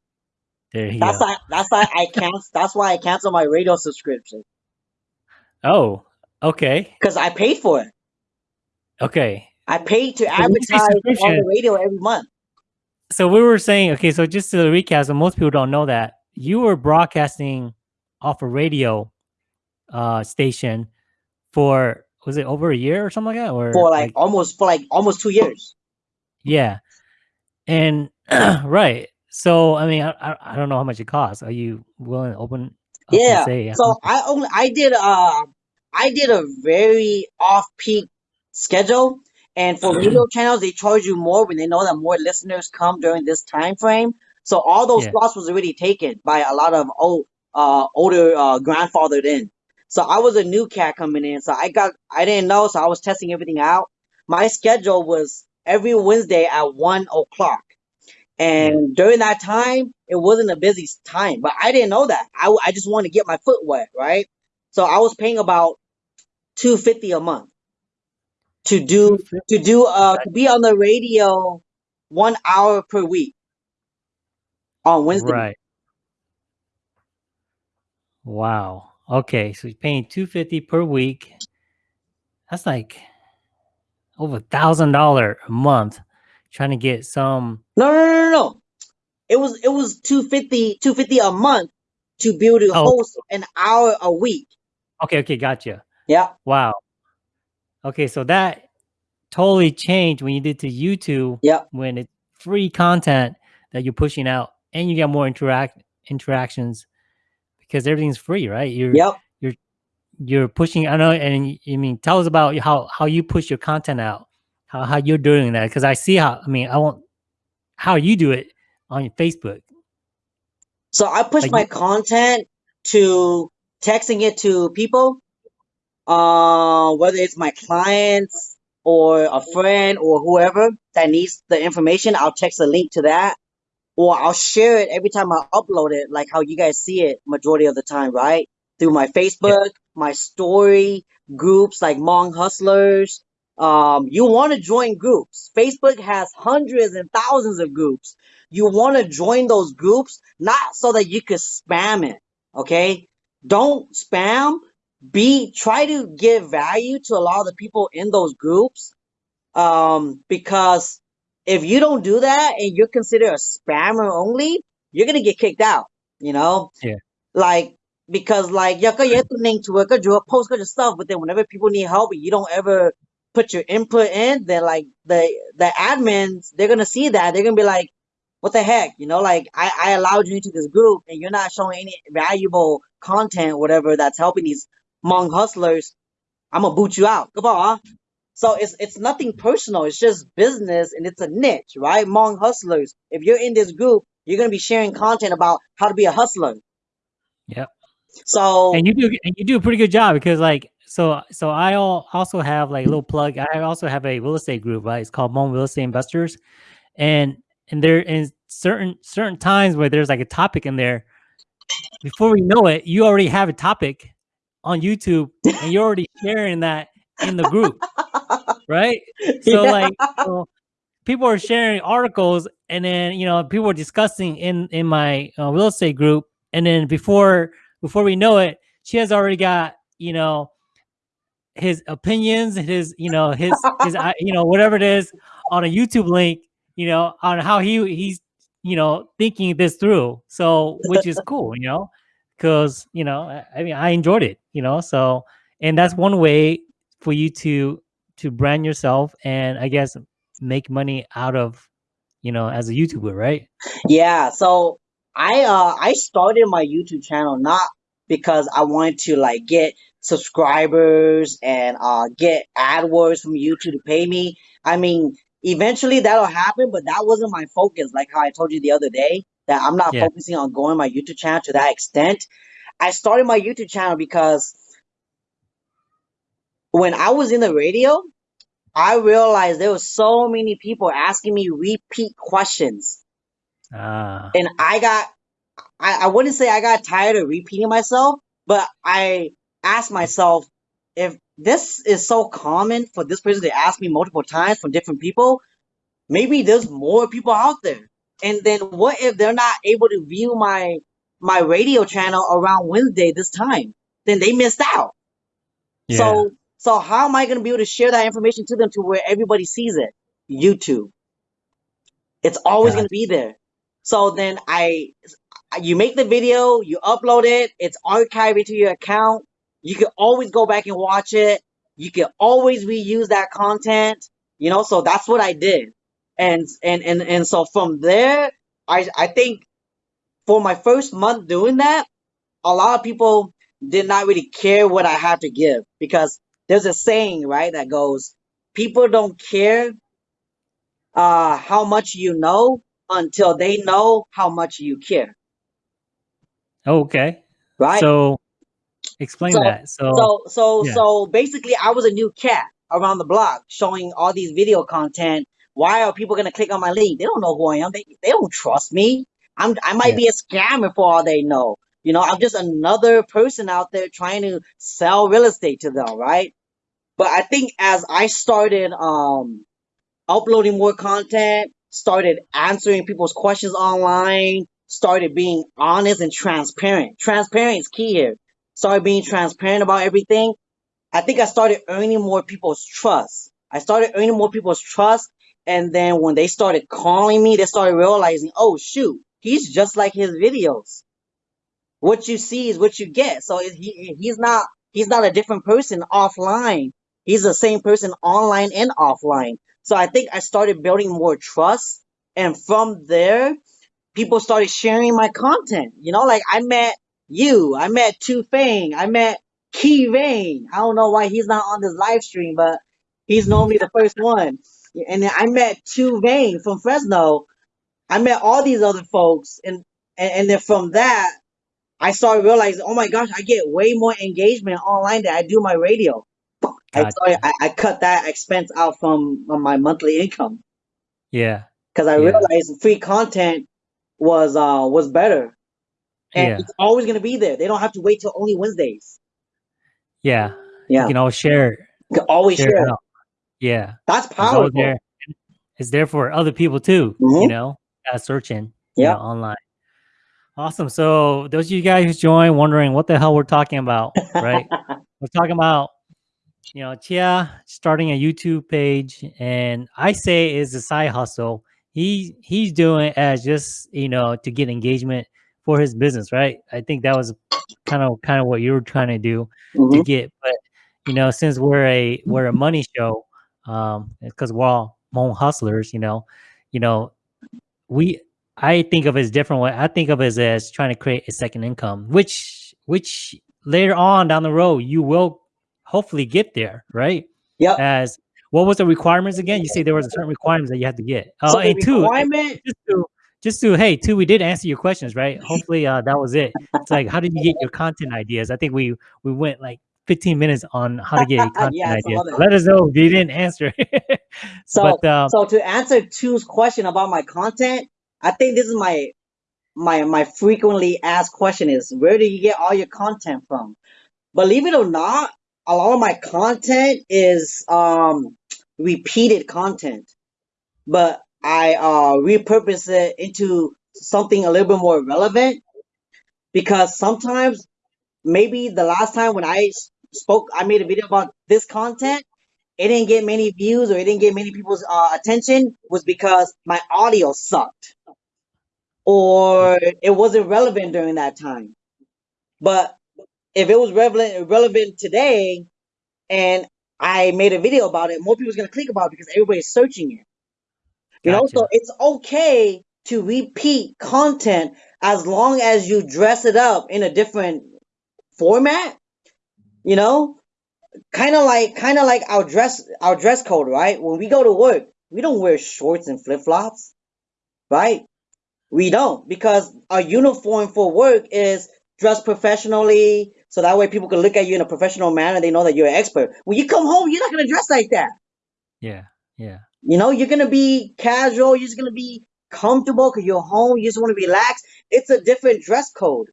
S1: There you
S2: That's
S1: go.
S2: why that's why I cancel that's why I canceled my radio subscription
S1: Oh, okay,
S2: because I paid for it.
S1: okay.
S2: I paid to
S1: So when you say
S2: advertise on the radio every month.
S1: so we were saying, okay, so just to recap, so most people don't know that you were broadcasting off a radio uh station for was it over a year or something like that, or
S2: for like
S1: like
S2: almost for like almost two years.
S1: yeah, and right. So I mean, I, I I don't know how much it costs. Are you willing to open
S2: Yeah.
S1: say
S2: So? I only I did uh I did a very off peak schedule, and for radio channels they charge you more when they know that more listeners come during this time frame. So all those
S1: Yeah,
S2: slots was already taken by a lot of old uh older uh grandfathered in. So I was a new cat coming in, so I got I didn't know, so I was testing everything out. My schedule was every Wednesday at one o'clock. And during that time, it wasn't a busy time, but I didn't know that. I, I just wanted to get my foot wet, right? So I was paying about two fifty a month to do to do uh to be on the radio one hour per week on Wednesday.
S1: right. Wow. Okay, so you're paying two fifty per week. That's like over a thousand dollar a month trying to get some.
S2: No, no, no, no, no. It was it was 250 250 a month to be able to
S1: Oh,
S2: host an hour a week.
S1: okay, okay, gotcha.
S2: Yeah.
S1: Wow. Okay, so that totally changed when you did to YouTube
S2: Yeah.
S1: when it's free content that you're pushing out and you get more interact interactions because everything's free, right? You're
S2: Yep.
S1: you're you're pushing I know and I mean tell us about how how you push your content out. How how you're doing that because I see how I mean I won't how you do it on your Facebook.
S2: So I push
S1: Like
S2: my content to texting it to people, uh, whether it's my clients or a friend or whoever that needs the information. I'll text a link to that, or I'll share it every time I upload it, like how you guys see it majority of the time, right? Through my
S1: yeah,
S2: Facebook, my story groups like Hmong Hustlers. Um, you want to join groups. Facebook has hundreds and thousands of groups. You want to join those groups, not so that you could spam it. Okay. Don't spam. Be, try to give value to a lot of the people in those groups. Um, because if you don't do that and you're considered a spammer only, you're gonna get kicked out. You know,
S1: yeah.
S2: Like because like ya ka tu ning tu ka jua post your stuff, but then whenever people need help, you don't ever put your input in. Then like the the admins, they're gonna see that. They're gonna be like, what the heck, you know? Like I I allowed you into this group and you're not showing any valuable content, whatever that's helping these Hmong hustlers. I'm gonna boot you out. Come on, huh? So it's it's nothing personal. It's just business and it's a niche, right? Among hustlers. If you're in this group, you're gonna be sharing content about how to be a hustler.
S1: Yep.
S2: So
S1: and you do and you do a pretty good job because like so so I also have like a little plug. I also have a real estate group, right? It's called Hmong Real Estate Investors, and and there in certain certain times where there's like a topic in there, before we know it, you already have a topic on YouTube, and you're already sharing that in the group, right? So yeah. like. People are sharing articles and then you know people are discussing in in my uh, real estate group and then before before we know it she has already got you know his opinions, his you know his his you know whatever it is on a YouTube link, you know on how he he's you know thinking this through. So which is cool, you know, because you know I mean I enjoyed it, you know. So and that's one way for you to to brand yourself and I guess make money out of you know as a YouTuber, right?
S2: Yeah. So I uh I started my YouTube channel not because I wanted to like get subscribers and uh, get AdWords from YouTube to pay me. I mean, eventually that'll happen, but that wasn't my focus. Like how I told you the other day, that I'm not yeah. focusing on growing my YouTube channel to that extent. I started my YouTube channel because when I was in the radio, I realized there were so many people asking me repeat questions.
S1: Ah.
S2: And I got, I, I wouldn't say I got tired of repeating myself, but I asked myself if this is so common for this person to ask me multiple times from different people, maybe there's more people out there. And then what if they're not able to view my my radio channel around Wednesday this time? Then they missed out. Yeah. So so how am I going to be able to share that information to them to where everybody sees it? YouTube. It's always going to be there. So then I you make the video, you upload it, it's archived into your account. You can always go back and watch it. You can always reuse that content, you know, so that's what I did. And, and, and, and so from there, I, I think for my first month doing that, a lot of people did not really care what I had to give because there's a saying, right, that goes, people don't care uh, how much you know until they know how much you care.
S1: Okay.
S2: Right.
S1: So Explain so, that. So,
S2: so, so, yeah. so basically, I was a new cat around the block showing all these video content. Why are people gonna click on my link? They don't know who I am. They they don't trust me. I'm I might yeah. be a scammer for all they know. You know, I'm just another person out there trying to sell real estate to them, right? But I think as I started um uploading more content, started answering people's questions online, started being honest and transparent. Transparent is key here started being transparent about everything, I think I started earning more people's trust. I started earning more people's trust. And then when they started calling me, they started realizing, oh, shoot, he's just like his videos. What you see is what you get. So he, he's not, he's not a different person offline. He's the same person online and offline. So I think I started building more trust. And from there, people started sharing my content. You know, like I met you. I met Tu Fang. I met Key Vane. I don't know why he's not on this live stream, but he's normally the first one. And I met Tu Vane from Fresno. I met all these other folks, and, and and then from that, I started realizing, oh my gosh, I get way more engagement online than I do my radio. I, I, I cut that expense out from, from my monthly income.
S1: Yeah,
S2: because I
S1: yeah.
S2: realized free content was uh was better and yeah. it's always going to be there. They don't have to wait till only Wednesdays.
S1: Yeah,
S2: yeah.
S1: You can always share.
S2: You can always share. share.
S1: Yeah,
S2: that's powerful.
S1: It's there. it's there for other people too. Mm-hmm. You know, uh, searching. Yeah, online. Awesome. So those of you guys who joined, wondering what the hell we're talking about, right? we're talking about you know Chia starting a YouTube page, and I say is a side hustle. He he's doing as just you know to get engagement for his business, right? I think that was kind of kind of what you were trying to do mm-hmm. to get. But you know, since we're a we're a money show, um, because we're all Hmong hustlers, you know, you know, we I think of it as different way. I think of it as, as trying to create a second income, which which later on down the road you will hopefully get there, right?
S2: Yep.
S1: As what was the requirements again? You say there was a certain requirements that you had to get. Oh,
S2: So
S1: and two,
S2: requirement,
S1: just to just to hey, two, we did answer your questions, right? Hopefully, uh, that was it. It's like, how did you get your content ideas? I think we we went like 15 minutes on how to get your content
S2: Yeah,
S1: ideas. Let us know if you didn't answer.
S2: So-
S1: but um,
S2: so to answer two's question about my content, I think this is my my my frequently asked question is where do you get all your content from? Believe it or not, a lot of my content is um repeated content, but I uh repurpose it into something a little bit more relevant because sometimes maybe the last time when I spoke, I made a video about this content it didn't get many views or it didn't get many people's uh, attention was because my audio sucked or it wasn't relevant during that time. But if it was relevant relevant today and I made a video about it, more people's gonna click about it because everybody's searching it. You know, so it's okay to repeat content as long as you dress it up in a different format. You know, kind of like kind of like our dress our dress code, right? When we go to work, we don't wear shorts and flip flops, right? We don't because our uniform for work is dressed professionally, so that way people can look at you in a professional manner. They know that you're an expert. When you come home, you're not gonna dress like that.
S1: yeah, yeah,
S2: You know, you're gonna be casual. You're just gonna be comfortable because you're home. You just want to relax. It's a different dress code.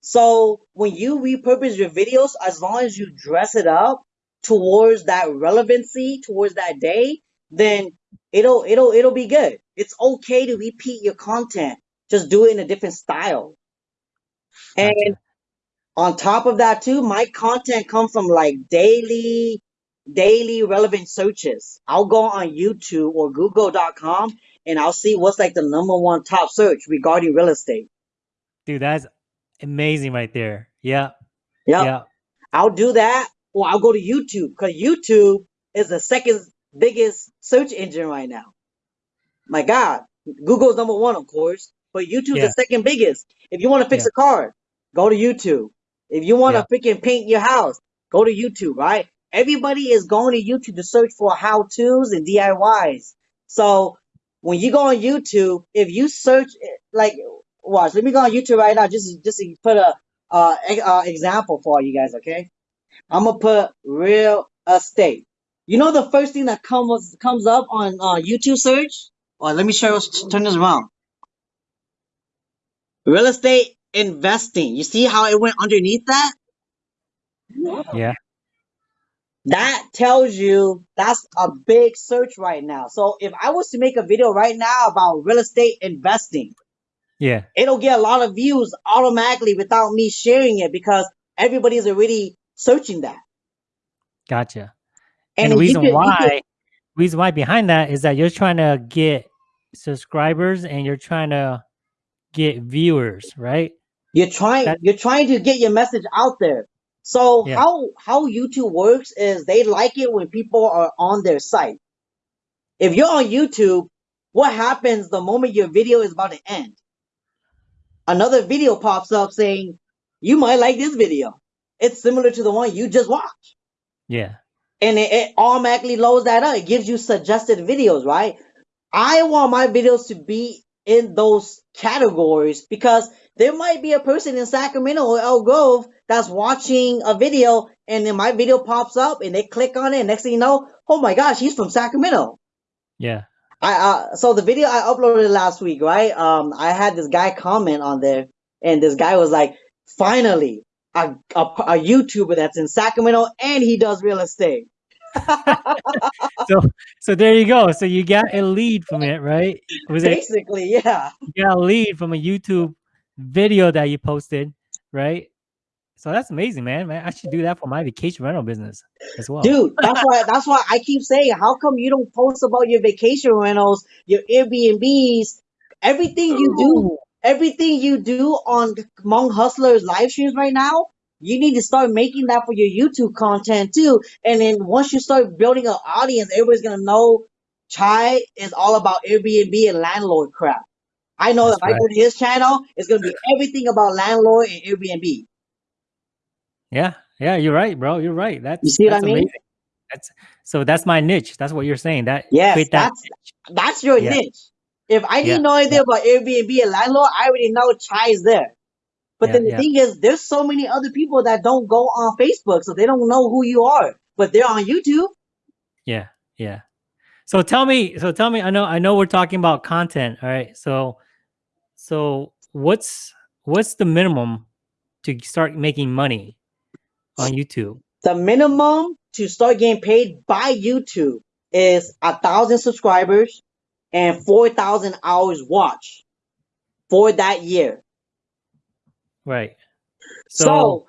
S2: So when you repurpose your videos, as long as you dress it up towards that relevancy, towards that day, then it'll it'll it'll be good. It's okay to repeat your content. Just do it in a different style. And
S1: gotcha.
S2: on top of that too, my content comes from like daily daily relevant searches. I'll go on YouTube or google.com and I'll see what's like the number one top search regarding real estate.
S1: dude, that's amazing right there. Yeah,
S2: Yep.
S1: yeah,
S2: I'll do that or I'll go to YouTube because YouTube is the second biggest search engine right now. My God, Google's number one, of course, but YouTube's
S1: Yeah.
S2: the second biggest. If you want to fix
S1: Yeah.
S2: a car, go to YouTube. If you want to
S1: Yeah.
S2: freaking paint your house, go to YouTube, right? Everybody is going to YouTube to search for how to's and DIYs. So when you go on YouTube, if you search, like, watch, let me go on YouTube right now, just, just to put a, uh, example for you guys, okay? I'm gonna put real estate. You know the first thing that comes comes up on uh, YouTube search? Well, let me show you. Turn this around. Real estate investing. You see how it went underneath that?
S1: yeah,
S2: That tells you that's a big search right now. So if I was to make a video right now about real estate investing,
S1: yeah,
S2: it'll get a lot of views automatically without me sharing it because everybody's already searching that.
S1: gotcha.
S2: And
S1: And, the reason
S2: could- you could-
S1: why, reason why behind that is that you're trying to get subscribers and you're trying to get viewers, right?
S2: You're trying
S1: That-
S2: you're trying to get your message out there. So
S1: Yeah.
S2: how how YouTube works is they like it when people are on their site. If you're on YouTube, what happens the moment your video is about to end? Another video pops up saying, "You might like this video." It's similar to the one you just watched.
S1: Yeah,
S2: And it, it automatically loads that up. It gives you suggested videos, right? I want my videos to be in those categories because there might be a person in Sacramento or Elk Grove that's watching a video and then my video pops up and they click on it and next thing you know, oh my gosh, he's from Sacramento.
S1: yeah,
S2: I uh, so the video I uploaded last week, right? Um, I had this guy comment on there, and this guy was like, "Finally, a, a, a YouTuber that's in Sacramento and he does real estate."
S1: so so there you go. So you got a lead from it, right? Was it
S2: Basically, yeah.
S1: you got a lead from a YouTube video that you posted, right? So that's amazing, man. Man, I should do that for my vacation rental business as well.
S2: Dude, that's why that's why I keep saying, how come you don't post about your vacation rentals, your Airbnbs, everything you do, everything you do on Hmong Hustlers live streams right now? You need to start making that for your YouTube content too. And then once you start building an audience, everybody's gonna know Chai is all about Airbnb and landlord crap. I know
S1: That's
S2: if I go to his channel, it's gonna be everything about landlord and Airbnb.
S1: Yeah, Yeah, you're right, bro. You're right.
S2: You
S1: That's
S2: what I mean?
S1: amazing. That's so that's my niche. That's what you're saying. That
S2: Yes,
S1: that
S2: that's
S1: niche.
S2: that's your
S1: Yeah.
S2: niche. If I
S1: Yeah.
S2: didn't know anything
S1: Yeah.
S2: about Airbnb and landlord, I already know Chai is there. But
S1: Yeah.
S2: then the
S1: Yeah.
S2: thing is, there's so many other people that don't go on Facebook, so they don't know who you are, but they're on YouTube.
S1: Yeah. Yeah. So tell me, so tell me, I know I know we're talking about content, all right? So so what's what's the minimum to start making money on YouTube?
S2: The minimum to start getting paid by YouTube is a thousand subscribers and four thousand hours watch for that year.
S1: Right.
S2: So,
S1: So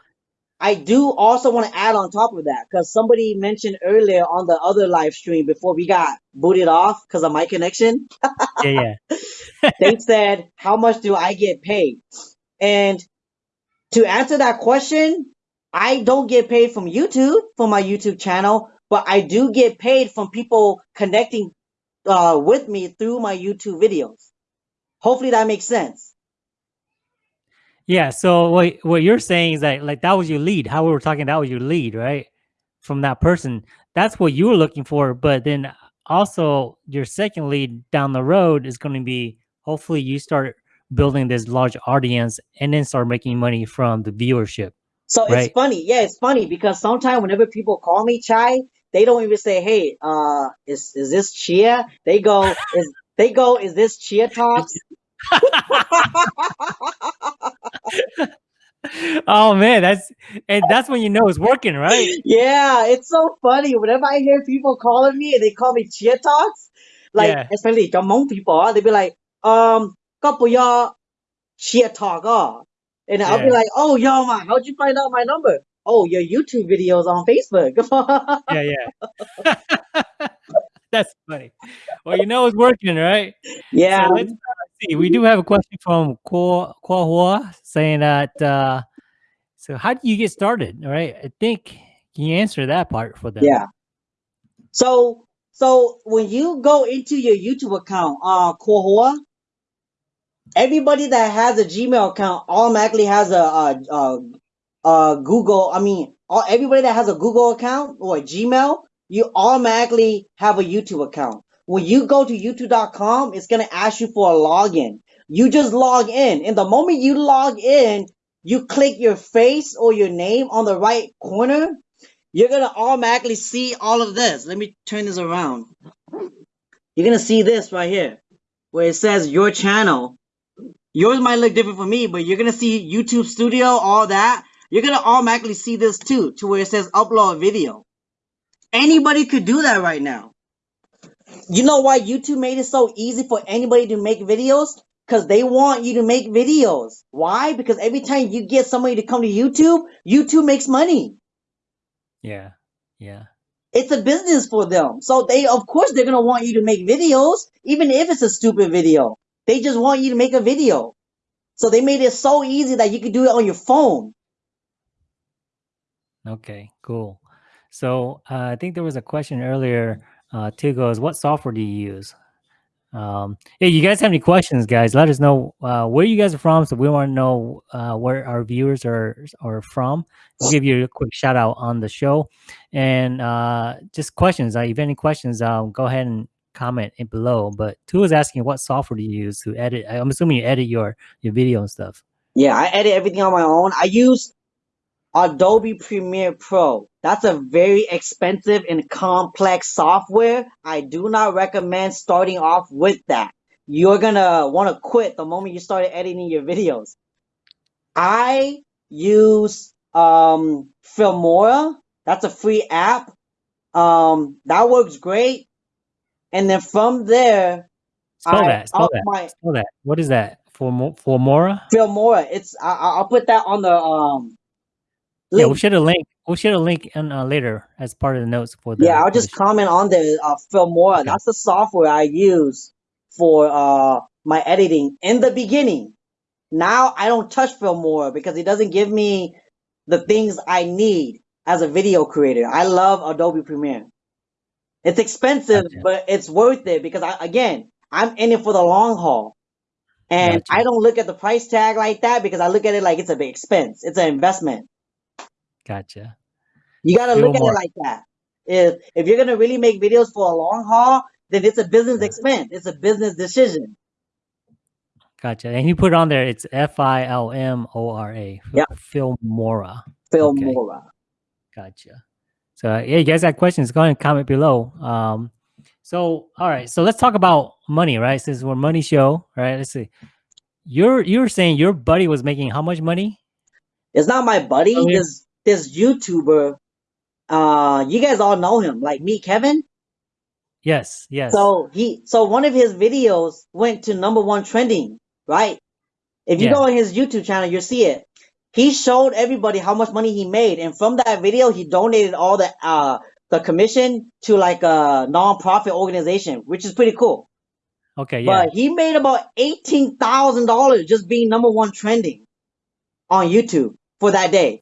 S2: I do also want to add on top of that because somebody mentioned earlier on the other live stream before we got booted off because of my connection.
S1: yeah, yeah.
S2: They said, How much do I get paid? And to answer that question, I don't get paid from YouTube for my YouTube channel, but I do get paid from people connecting uh, with me through my YouTube videos. Hopefully that makes sense.
S1: Yeah. So what what you're saying is that like that was your lead. How we were talking, that was your lead, right? From that person. That's what you were looking for. But then also your second lead down the road is going to be hopefully you start building this large audience and then start making money from the viewership.
S2: So it's funny, yeah, it's funny because sometimes whenever people call me Chai, they don't even say, "Hey, uh, is is this Chia?" They go, "Is they go, is this Chia Talks?"
S1: oh man, that's and that's when you know it's working, right?
S2: Yeah, it's so funny. Whenever I hear people calling me and they call me Chia Talks, like
S1: yeah.
S2: especially among Hmong people, ah, they be like, um, couple y'all cheer talk, oh. and I'll be like, oh yo man, how'd you find out my number? Oh, your YouTube videos on Facebook.
S1: yeah, yeah. that's funny. Well, you know it's working, right?
S2: Yeah.
S1: So let's, uh, see. We do have a question from Kwa Hua saying that. Uh, so how do you get started? All right, I think can you answer that part for them?
S2: Yeah. So so when you go into your YouTube account, uh Kohua, everybody that has a Gmail account automatically has a a, a, a Google, I mean, all, everybody that has a Google account or Gmail, you automatically have a YouTube account. When you go to youtube.com, it's going to ask you for a login. You just log in. And the moment you log in, you click your face or your name on the right corner, you're going to automatically see all of this. Let me turn this around. You're going to see this right here where it says your channel. Yours might look different for me, but you're going to see YouTube Studio, all that. You're going to automatically see this too, to where it says upload video. Anybody could do that right now. You know why YouTube made it so easy for anybody to make videos? Because they want you to make videos. Why? Because every time you get somebody to come to YouTube, YouTube makes money.
S1: Yeah, yeah,
S2: It's a business for them. So they, of course, they're gonna want you to make videos, even if it's a stupid video. They just want you to make a video. So they made it so easy that you could do it on your phone.
S1: Okay, cool. So uh, I think there was a question earlier. Uh, two goes, what software do you use? Um, hey, you guys have any questions, guys? Let us know uh, where you guys are from, so we want to know uh, where our viewers are are from. We'll give you a quick shout out on the show, and uh, just questions. Uh, if you have any questions, um, go ahead and comment it below. But two is asking, what software do you use to edit? I'm assuming you edit your your video and stuff.
S2: Yeah, I edit everything on my own. I use Adobe Premiere Pro. That's a very expensive and complex software. I do not recommend starting off with that. You're gonna want to quit the moment you started editing your videos. I use um Filmora. That's a free app. Um, that works great. And then from there,
S1: Spell
S2: I
S1: that. Spell that.
S2: my
S1: Spell that. What is that? For Mo- for Mora?
S2: Filmora. It's I, I'll put that on the um.
S1: Yeah, we'll
S2: link.
S1: share a link. We'll share a link in, uh, later as part of the notes for the.
S2: Yeah, I'll just comment on the uh, Filmora.
S1: Okay.
S2: That's the software I use for uh my editing in the beginning. Now I don't touch Filmora because it doesn't give me the things I need as a video creator. I love Adobe Premiere. It's expensive,
S1: Gotcha.
S2: but it's worth it because I, again, I'm in it for the long haul. And
S1: Gotcha.
S2: I don't look at the price tag like that because I look at it like it's a big expense. It's an investment.
S1: Gotcha.
S2: You got to look at
S1: more.
S2: it like that. If if you're gonna really make videos for a long haul, then it's a business expense. It's a business decision.
S1: Gotcha. And you put it on there, it's F I L M O R A.
S2: Yeah.
S1: Filmora.
S2: Phil
S1: Okay. Gotcha. So uh, yeah, you guys got questions? Go ahead and comment below. Um, so all right, so let's talk about money, right? Since we're money show, right? Let's see. You're you're saying your buddy was making how much money?
S2: It's not my buddy.
S1: Oh, yeah.
S2: This YouTuber. Uh, you guys all know him, like me, Kevin.
S1: Yes, yes.
S2: So he so one of his videos went to number one trending, right? If you
S1: Yeah.
S2: go on his YouTube channel, you'll see it. He showed everybody how much money he made, and from that video, he donated all the uh the commission to like a non-profit organization, which is pretty cool.
S1: okay, yeah.
S2: But he made about eighteen thousand dollars just being number one trending on YouTube for that day.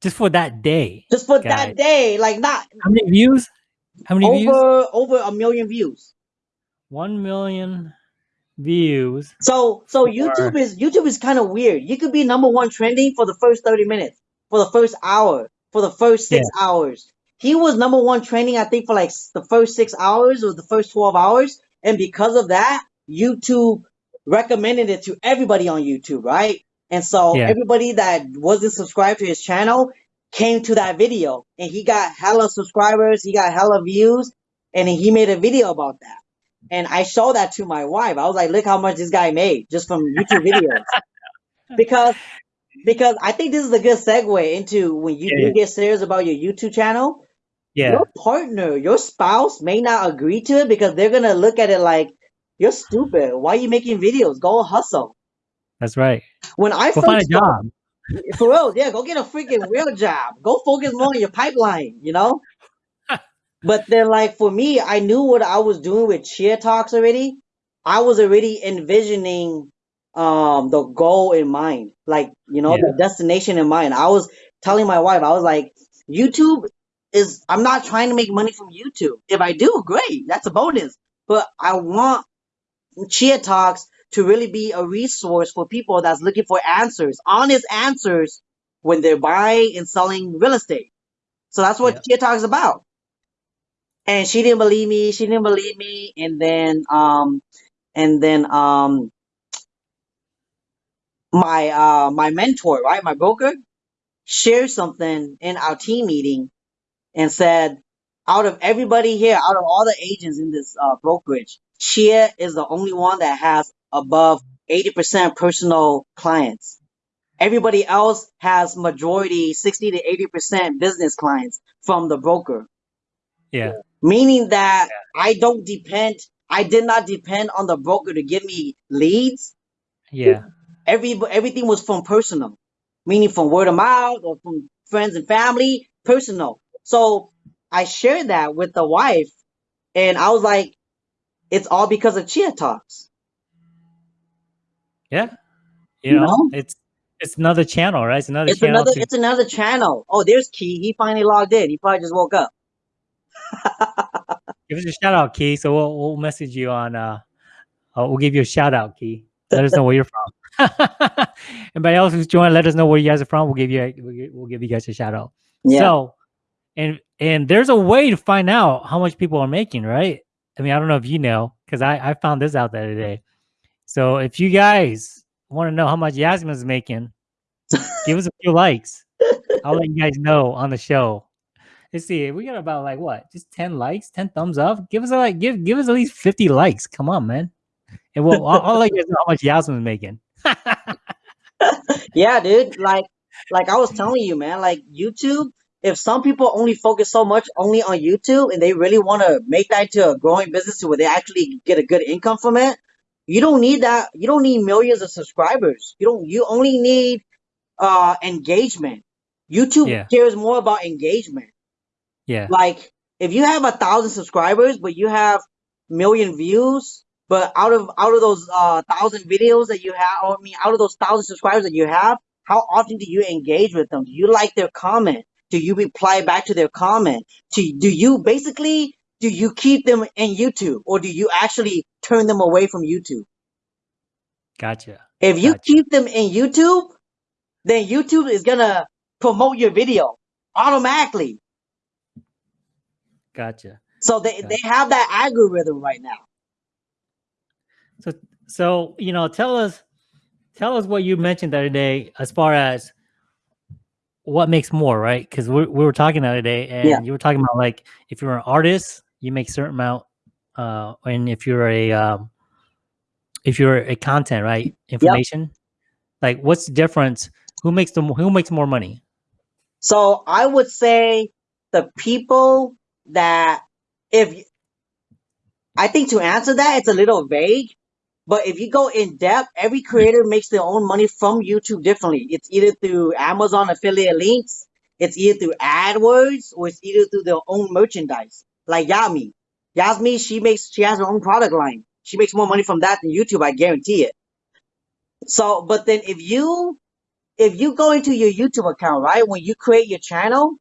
S1: Just for that day.
S2: Just for
S1: Guys.
S2: that day, like not
S1: How many views? How many views?
S2: over over a million views.
S1: One million views.
S2: So so YouTube is YouTube is kind of weird. You could be number one trending for the first 30 minutes, for the first hour, for the first six hours. He was number one trending, I think, for like the first six hours or the first 12 hours. And because of that, YouTube recommended it to everybody on YouTube, right? And so
S1: Yeah.
S2: everybody that wasn't subscribed to his channel came to that video and he got hella subscribers, he got hella views, and he made a video about that. And I showed that to my wife. I was like, look how much this guy made just from YouTube videos. because because I think this is a good segue into when you
S1: Yeah,
S2: do get serious about your YouTube channel,
S1: Yeah.
S2: your partner, your spouse may not agree to it because they're gonna look at it like you're stupid. Why are you making videos? Go hustle.
S1: That's right.
S2: When I
S1: Go find a job.
S2: for real, yeah, go get a freaking real job. Go focus more on your pipeline, you know? but then like for me, I knew what I was doing with Chia Talks already. I was already envisioning um the goal in mind. Like, you know, the destination in mind. I was telling my wife, I was like, YouTube is I'm not trying to make money from YouTube. If I do, great. That's a bonus. But I want Chia Talks to really be a resource for people that's looking for answers, honest answers when they're buying and selling real estate. So that's what
S1: Yeah.
S2: Talks about. And she didn't believe me. She didn't believe me. And then, um, and then, um, my, uh, my mentor, right? My broker shared something in our team meeting and said, out of everybody here, out of all the agents in this uh, brokerage, Chia is the only one that has above 80% personal clients. Everybody else has majority 60 to 80% business clients from the broker,
S1: Yeah.
S2: meaning that I don't depend, I did not depend on the broker to give me leads.
S1: Yeah.
S2: Every, everything was from personal, meaning from word of mouth or from friends and family, personal. So I shared that with the wife and I was like, it's all because of Chia Talks.
S1: Yeah. You
S2: You
S1: know,
S2: know?
S1: it's it's another channel, right? It's another
S2: It's
S1: channel.
S2: another,
S1: to-
S2: it's another channel. Oh, there's Key. He finally logged in. He probably just woke up.
S1: give us a shout out, Key. So we'll we'll message you on uh, uh we'll give you a shout out, Key. Let us know where you're from. Anybody else who's joined, let us know where you guys are from. We'll give you a, we'll we'll give you guys a shout out.
S2: Yeah.
S1: So, and and there's a way to find out how much people are making, right? I mean, I don't know if you know, because I I found this out the other day. So if you guys want to know how much Yasmin's making, give us a few likes. I'll let you guys know on the show. Let's see. We got about like what? Just 10 likes, 10 thumbs up. Give us a like, give give us at least 50 likes. Come on, man. And we'll I'll, I'll let you guys know how much Yasmin's making.
S2: yeah, dude. Like, like I was telling you, man. Like YouTube. If some people only focus so much only on YouTube and they really want to make that into a growing business where they actually get a good income from it, you don't need that. You don't need millions of subscribers. You don't. You only need uh engagement. YouTube
S1: Yeah.
S2: cares more about engagement.
S1: yeah.
S2: like if you have a thousand subscribers but you have million views but out of out of those uh thousand videos that you have or, i mean out of those thousand subscribers that you have how often do you engage with them do you like their comment do you reply back to their comment do, do you basically do you keep them in youtube or do you actually turn them away from youtube
S1: Gotcha.
S2: if you
S1: Gotcha.
S2: keep them in youtube then youtube is gonna promote your video automatically.
S1: Gotcha.
S2: So they,
S1: Gotcha.
S2: they have that algorithm right now.
S1: So so you know, tell us tell us what you mentioned the other day as far as what makes more, right? Because we, we were talking the other day, and
S2: Yeah.
S1: you were talking about like if you're an artist, you make certain amount, uh, and if you're a um, if you're a content, right, information, like what's the difference? Who makes the who makes more money?
S2: So I would say the people that if I think to answer that it's a little vague, but if you go in depth, every creator makes their own money from YouTube differently. It's either through Amazon affiliate links, it's either through AdWords, or it's either through their own merchandise. Like Yami. Yasmi, she makes she has her own product line. She makes more money from that than YouTube, I guarantee it. So, but then if you if you go into your YouTube account, right, when you create your channel,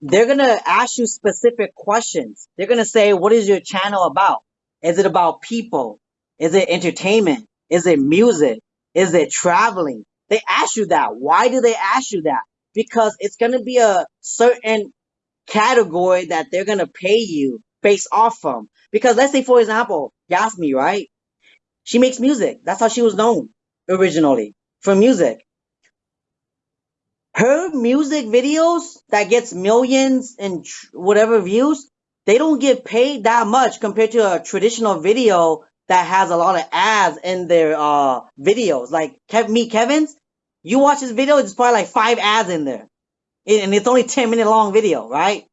S2: they're gonna ask you specific questions. They're gonna say, "What is your channel about? Is it about people? Is it entertainment? Is it music? Is it traveling?" They ask you that. Why do they ask you that? Because it's gonna be a certain category that they're gonna pay you based off from. Because let's say, for example, Yasmi, right? She makes music. That's how she was known originally for music her music videos that gets millions and whatever views, they don't get paid that much compared to a traditional video that has a lot of ads in their uh videos. Like Kev me Kevin's, you watch this video, it's probably like five ads in there. And it's only 10 minute long video, right?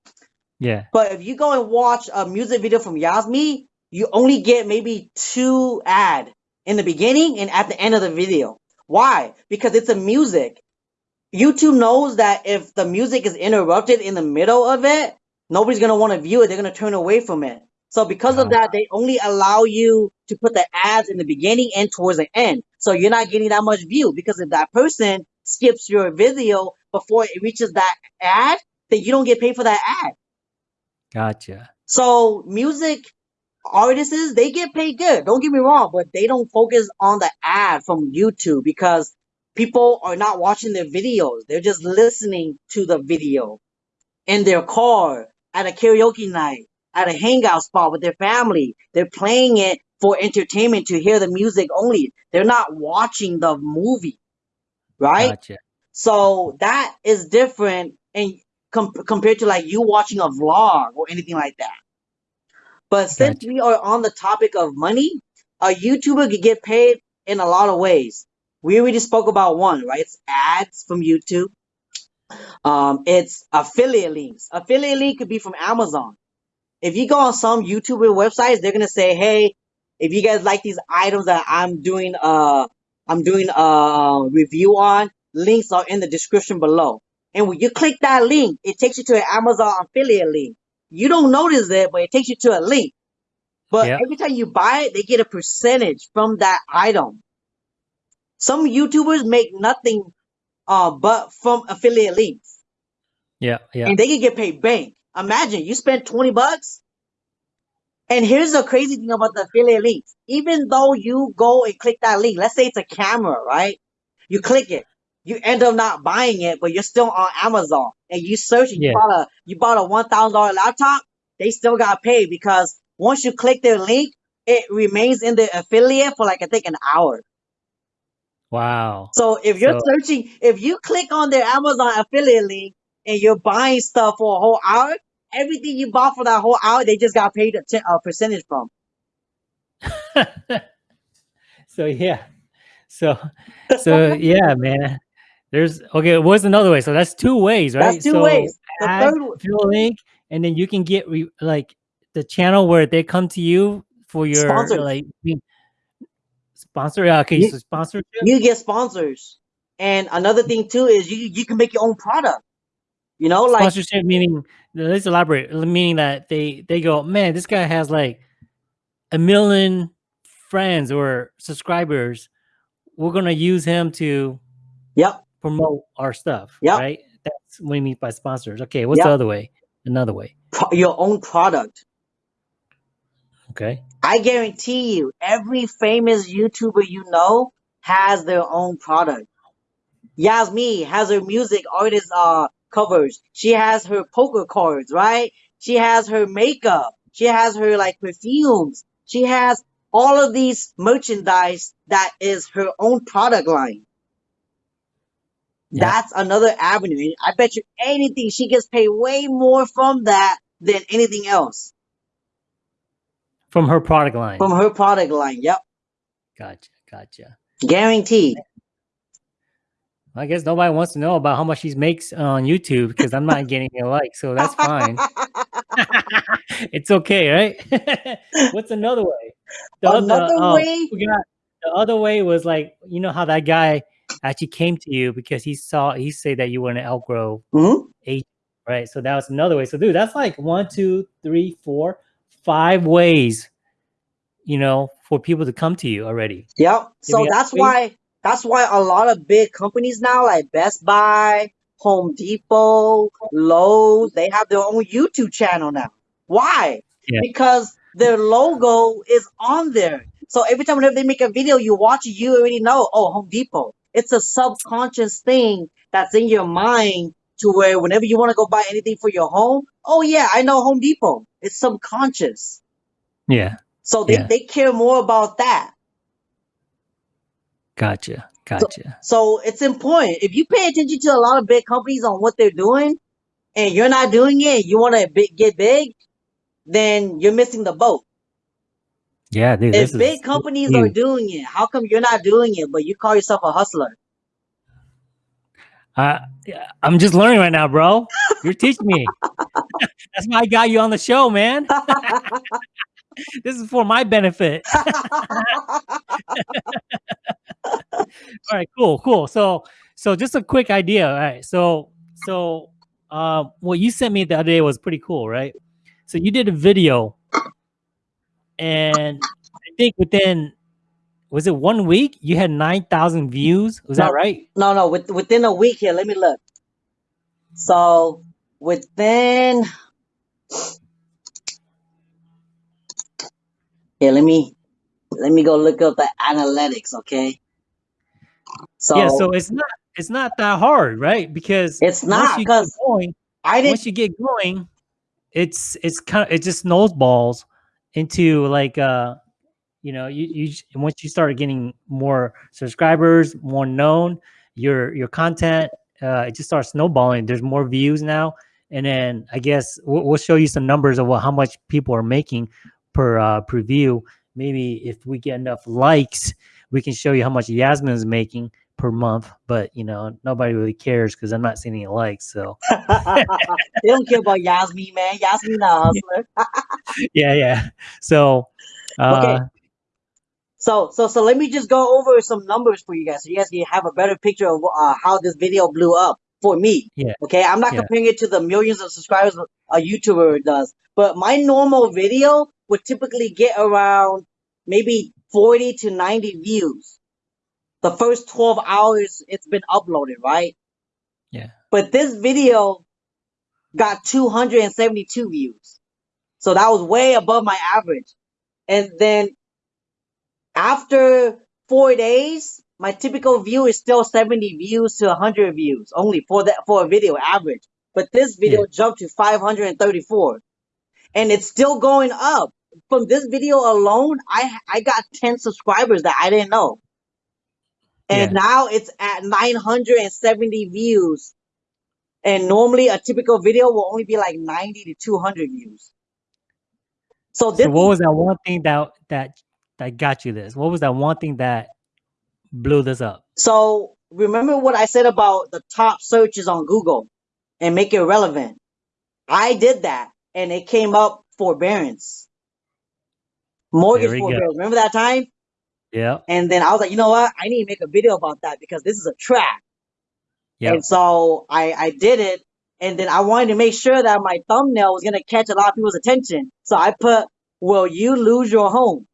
S1: Yeah,
S2: But if you go and watch a music video from Yasmi, you only get maybe two ad in the beginning and at the end of the video. Why? Because it's a music. YouTube knows that if the music is interrupted in the middle of it, nobody's gonna want to view it. They're gonna turn away from it. So because of that, they only allow you to put the ads in the beginning and towards the end. So you're not getting that much view because if that person skips your video before it reaches that ad, then you don't get paid for that ad.
S1: gotcha.
S2: So music artists, they get paid good. Don't get me wrong, but they don't focus on the ad from YouTube because people are not watching their videos. They're just listening to the video in their car, at a karaoke night, at a hangout spot with their family. They're playing it for entertainment to hear the music only. They're not watching the movie, right?
S1: Gotcha.
S2: So that is different and com- compared to like you watching a vlog or anything like that. But since
S1: Gotcha.
S2: we are on the topic of money, a YouTuber could get paid in a lot of ways. We already spoke about one, right? It's ads from YouTube. Um, it's affiliate links. Affiliate link could be from Amazon. If you go on some YouTuber websites, they're gonna say, "Hey, if you guys like these items that I'm doing, uh, I'm doing a review on, links are in the description below." And when you click that link, it takes you to an Amazon affiliate link. You don't notice that, but it takes you to a link. But
S1: Yeah.
S2: every time you buy it, they get a percentage from that item. Some YouTubers make nothing uh but from affiliate links.
S1: Yeah, yeah.
S2: And they can get paid bank. Imagine you spend 20 bucks. And here's the crazy thing about the affiliate links. Even though you go and click that link, let's say it's a camera, right? You click it. You end up not buying it, but you're still on Amazon and you search and you bought a you bought a one thousand dollar laptop, they still got paid because once you click their link, it remains in the affiliate for like I think an hour.
S1: Wow.
S2: So if you're
S1: So
S2: searching, if you click on their Amazon affiliate link and you're buying stuff for a whole hour, everything you bought for that whole hour, they just got paid a, a percentage from.
S1: so yeah. So so yeah, man. There's okay, what's another way? So that's two ways, right?
S2: That's two
S1: so
S2: ways. The
S1: add
S2: third,
S1: fill link and then you can get re- like the channel where they come to you for your
S2: sponsors.
S1: like sponsor yeah, okay,
S2: You,
S1: so sponsorship?
S2: you get sponsors. And another thing too is you you can make your own product. You know, like
S1: Sponsorship meaning let's elaborate. Meaning that they they go, man, this guy has like a million friends or subscribers. We're gonna use him to
S2: yep,
S1: promote our stuff,
S2: yep,
S1: right? That's what we mean by sponsors. Okay, what's the other way? Another way.
S2: Pro- your own product.
S1: Okay.
S2: I guarantee you, every famous YouTuber you know has their own product. Yasmi has her music artist uh covers. She has her poker cards, right? She has her makeup. She has her like perfumes. She has all of these merchandise that is her own product line.
S1: Yeah.
S2: That's another avenue. And I bet you anything she gets paid way more from that than anything else.
S1: From her product line.
S2: From her product line. Yep.
S1: Gotcha. Gotcha.
S2: Guaranteed.
S1: I guess nobody wants to know about how much she makes on YouTube because I'm not getting a like, so that's fine. it's okay, right? What's another way? The other-
S2: Another
S1: oh,
S2: way?
S1: got- the other way was like, you know how that guy actually came to you because he saw he said that you were an Elk Grove,
S2: Mhm.
S1: right? So that was another way. So dude, that's like one, two, three, four, five ways, you know, for people to come to you already.
S2: Yep. So that's why that's why a lot of big companies now, like Best Buy, Home Depot, Lowe's, they have their own YouTube channel now. Why?
S1: Yeah.
S2: Because their logo is on there. So every time whenever they make a video, you watch it, you already know, oh, Home Depot. It's a subconscious thing that's in your mind to where whenever you want to go buy anything for your home, oh yeah, I know Home Depot. It's subconscious.
S1: Yeah.
S2: So they,
S1: Yeah.
S2: they care more about that.
S1: Gotcha. Gotcha.
S2: So it's important. If you pay attention to a lot of big companies on what they're doing and you're not doing it, you want to get big, then you're missing the boat.
S1: Yeah, dude.
S2: If
S1: this is-
S2: big companies are doing it, how come you're not doing it, but you call yourself a hustler?
S1: Uh, I'm just learning right now, bro. You're teaching me. That's why I got you on the show, man. this is for my benefit. All right, cool, cool. So, so just a quick idea. All right, so, so, uh, what you sent me the other day was pretty cool, right? So you did a video, and I think within was it one week you had nine thousand views? Was that right?
S2: no, no, with, within a week here, let me look. So within here, let me let me go look up the analytics, okay? So,
S1: yeah, so it's not it's not that hard, right? Because
S2: it's not because
S1: going,
S2: I didn't
S1: once you get going, it's it's kind of it just snowballs into like uh you know you you once you start getting more subscribers, more known, your your content uh it just starts snowballing. There's more views now, and then I guess we'll, we'll show you some numbers of what how much people are making per uh per view. Maybe if we get enough likes, we can show you how much Yasmin is making per month. But you know nobody really cares because I'm not seeing any likes. So
S2: they don't care about Yasmin, man. Yasmin a hustler.
S1: yeah, yeah. So, uh,
S2: Okay. So, so, so let me just go over some numbers for you guys, so you guys can have a better picture of uh, how this video blew up for me.
S1: Yeah.
S2: Okay, I'm not
S1: Yeah.
S2: comparing it to the millions of subscribers a YouTuber does, but my normal video would typically get around maybe 40 to 90 views. The first 12 hours it's been uploaded, right?
S1: Yeah.
S2: But this video got 272 views. So that was way above my average. And then after four days, my typical view is still 70 views to 100 views only for that for a video average. But this video jumped to 534, and it's still going up. From this video alone, I I got 10 subscribers that I didn't know, and
S1: Yeah.
S2: now it's at 970 views. And normally, a typical video will only be like 90 to 200 views. So this
S1: so what was that one thing that that that got you this? What was that one thing that blew this up?
S2: So remember what I said about the top searches on Google and make it relevant. I did that and it came up forbearance. Mortgage
S1: There we go.
S2: forbearance. Remember that time?
S1: Yeah,
S2: And then I was like, you know what? I need to make a video about that because this is a trap.
S1: yeah,
S2: And so I, I did it. And then I wanted to make sure that my thumbnail was going to catch a lot of people's attention. So I put, will you lose your home?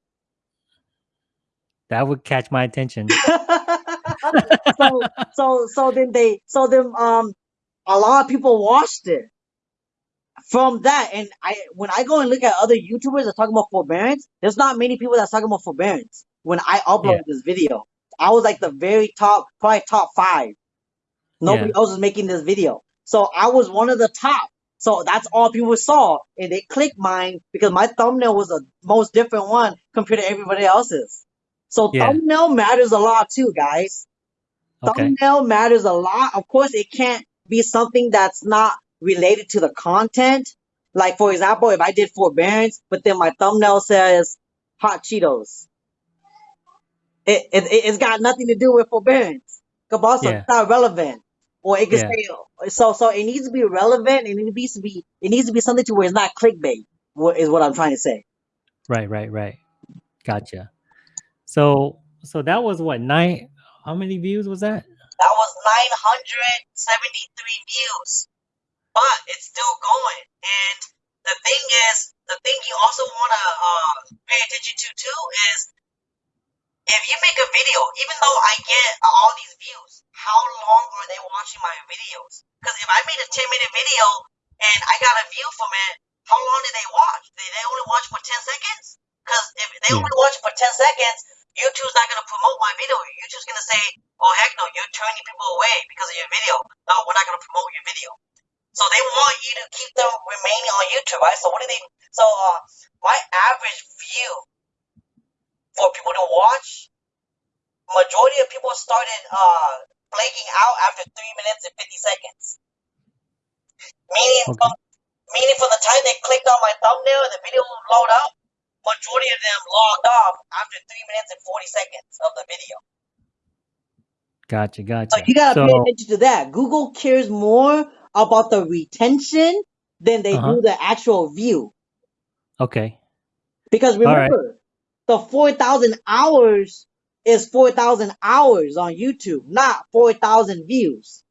S1: that would catch my attention.
S2: so so so then they so then um a lot of people watched it from that and i when i go and look at other youtubers that talk about forbearance there's not many people that's talking about forbearance when i uploaded
S1: Yeah.
S2: this video i was like the very top probably top five nobody else was making this video So I was one of the top. So that's all people saw, and they clicked mine because my thumbnail was the most different one compared to everybody else's. So
S1: Yeah.
S2: thumbnail matters a lot too, guys.
S1: Okay.
S2: Thumbnail matters a lot. Of course, it can't be something that's not related to the content. Like for example, if I did forbearance, but then my thumbnail says hot Cheetos, it, it it- it's got nothing to do with forbearance. Cabosso,
S1: Yeah.
S2: it's not relevant. Or it could
S1: Yeah.
S2: say so so it needs to be relevant and it needs to be it needs to be something to where it's not clickbait. What is what I'm trying to say.
S1: Right, right, right. Gotcha. So so that was what nine how many views was that?
S2: That was 973 views, but it's still going. And the thing is, the thing you also want to uh, pay attention to too is if you make a video, even though I get all these views, how long are they watching my videos? Because if I made a 10 minute video and I got a view from it, how long did they watch? Did they only watch for 10 seconds? Because if they
S1: Yeah.
S2: only watch for 10 seconds, YouTube's not going to promote my video. YouTube's going to say, oh, heck no, you're turning people away because of your video. No, we're not going to promote your video. So they want you to keep them remaining on YouTube, right? So what do they? So uh, my average view for people to watch, majority of people started uh flaking out after three minutes and fifty seconds. Meaning,
S1: Okay.
S2: from, meaning from the time they clicked on my thumbnail and the video would load up, majority of them logged off after three minutes and forty seconds of the video.
S1: Gotcha,
S2: So
S1: gotcha.
S2: you gotta pay attention to that. Google cares more about the retention than they
S1: Uh-huh.
S2: do the actual view.
S1: okay.
S2: Because
S1: All right.
S2: The 4,000 hours is 4,000 hours on YouTube, not 4,000 views.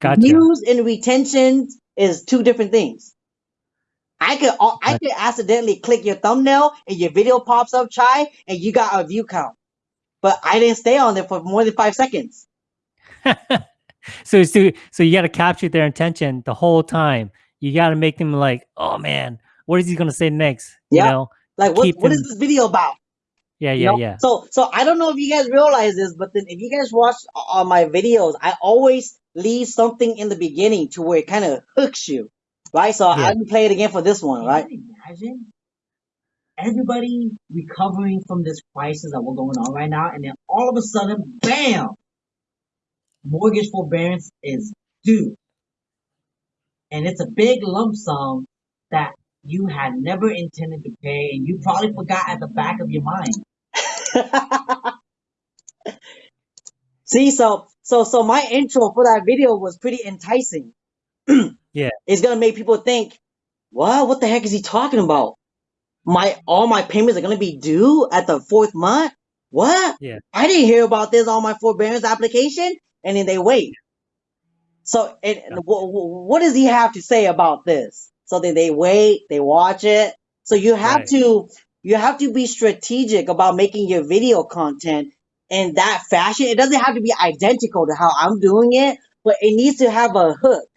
S1: Gotcha.
S2: Views and retention is two different things. I could I
S1: Gotcha.
S2: could accidentally click your thumbnail and your video pops up, try, and you got a view count. But I didn't stay on there for more than five seconds.
S1: so so so you got to capture their intention the whole time. You got to make them like, "Oh man, what is he going to say next?" You
S2: Yeah.
S1: know?
S2: Like what
S1: Keep
S2: what is
S1: them-
S2: this video about?
S1: Yeah,
S2: You
S1: yeah,
S2: know?
S1: yeah.
S2: So so I don't know if you guys realize this, but then if you guys watch all my videos, I always leave something in the beginning to where it kind of hooks you, right? So
S1: Yeah.
S2: I can play it again for this one,
S3: Can
S2: right?
S3: you imagine everybody recovering from this crisis that we're going on right now, and then all of a sudden, bam, mortgage forbearance is due, and it's a big lump sum that you had never intended to pay, and you probably forgot at the back of your mind.
S2: See, so so so my intro for that video was pretty enticing.
S1: Yeah.
S2: It's gonna make people think, what? What the heck is he talking about? My all my payments are gonna be due at the fourth month? What?
S1: Yeah.
S2: I didn't hear about this on my forbearance application, and then they wait. So, and, and wh- wh- what does he have to say about this? So then they wait, they watch it. So you have
S1: Right.
S2: to you have to be strategic about making your video content in that fashion. It doesn't have to be identical to how I'm doing it, but it needs to have a hook.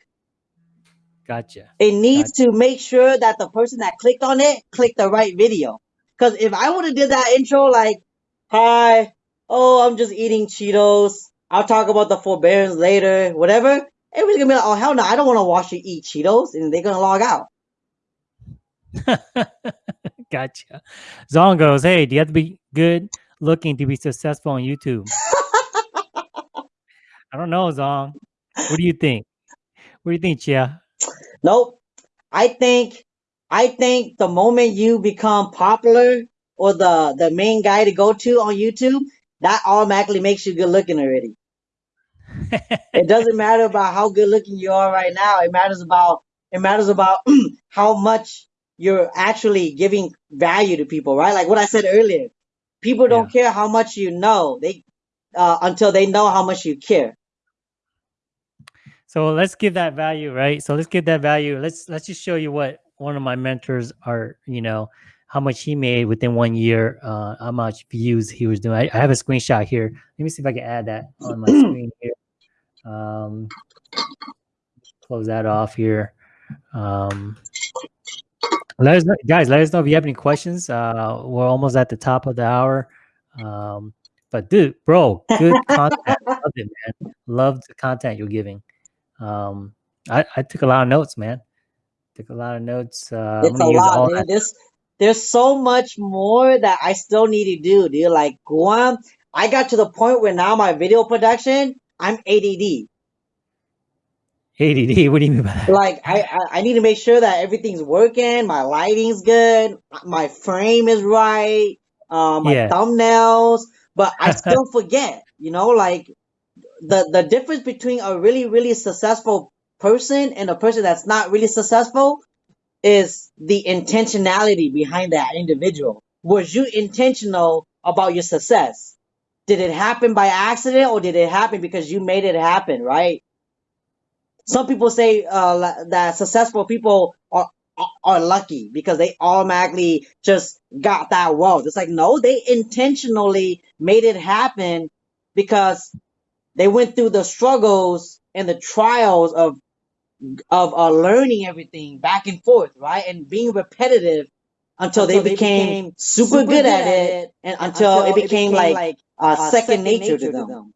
S1: Gotcha.
S2: It needs to make sure that the person that clicked on it clicked the right video. Because if I would have did that intro like, "Hi, oh, I'm just eating Cheetos. I'll talk about the forbearance later, whatever," everybody's gonna be like, "Oh hell no, I don't want to watch you eat Cheetos," and they're gonna log out.
S1: gotcha. Zong goes, "Hey, do you have to be good looking to be successful on YouTube?" I don't know, Zong. What do you think? What do you think, Chia?
S2: Nope. I think, I think the moment you become popular or the the main guy to go to on YouTube, that automatically makes you good looking already. It doesn't matter about how good looking you are right now. It matters about it matters about how much you're actually giving value to people, right? Like what I said earlier. People don't care how much you know. They uh, until they know how much you care.
S1: So let's give that value, right? So let's give that value. Let's let's just show you what one of my mentors are, you know, how much he made within one year, uh, how much views he was doing. I, I have a screenshot here. Let me see if I can add that on my screen here. Um, close that off here. Um, let us know, guys. Let us know if you have any questions. Uh, we're almost at the top of the hour. Um, but dude, bro, good content. Love it, man. Love the content you're giving. Um, I, I took a lot of notes, man. Took a lot of notes. Uh,
S2: It's a lot, dude. There's there's so much more that I still need to do, dude. Like Guam, I got to the point where now my video production, I'm ADD.
S1: ADD. What do you mean by that?
S2: Like I, I I need to make sure that everything's working, my lighting's good, my frame is right, uh, my
S1: Yeah.
S2: thumbnails, but I still forget. You know, like the the difference between a really really successful person and a person that's not really successful is the intentionality behind that individual. Was you intentional about your success? Did it happen by accident or did it happen because you made it happen, right? Some people say uh, that successful people are are- lucky because they automatically just got that wealth. It's like no, they intentionally made it happen because they went through the struggles and the trials of of uh, learning everything back and forth, right, and being repetitive until, they, became, super, good, at it, and until, it became, like, uh, second, nature, to them.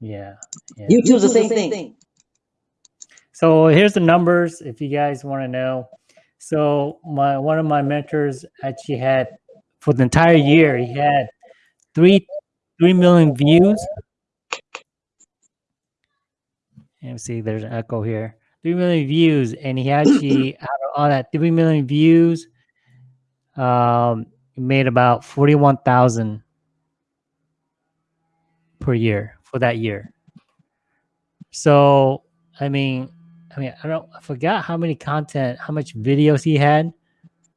S1: Yeah. yeah.
S2: YouTube's the same, thing.
S1: So here's the numbers if you guys want to know. So my one of my mentors actually had for the entire year he had three three million views. Let me see, there's an echo here. Three million views, and he actually out all that three million views, um, made about forty one thousand per year for that year. So I mean, I mean, I don't, I forgot how many content, how much videos he had,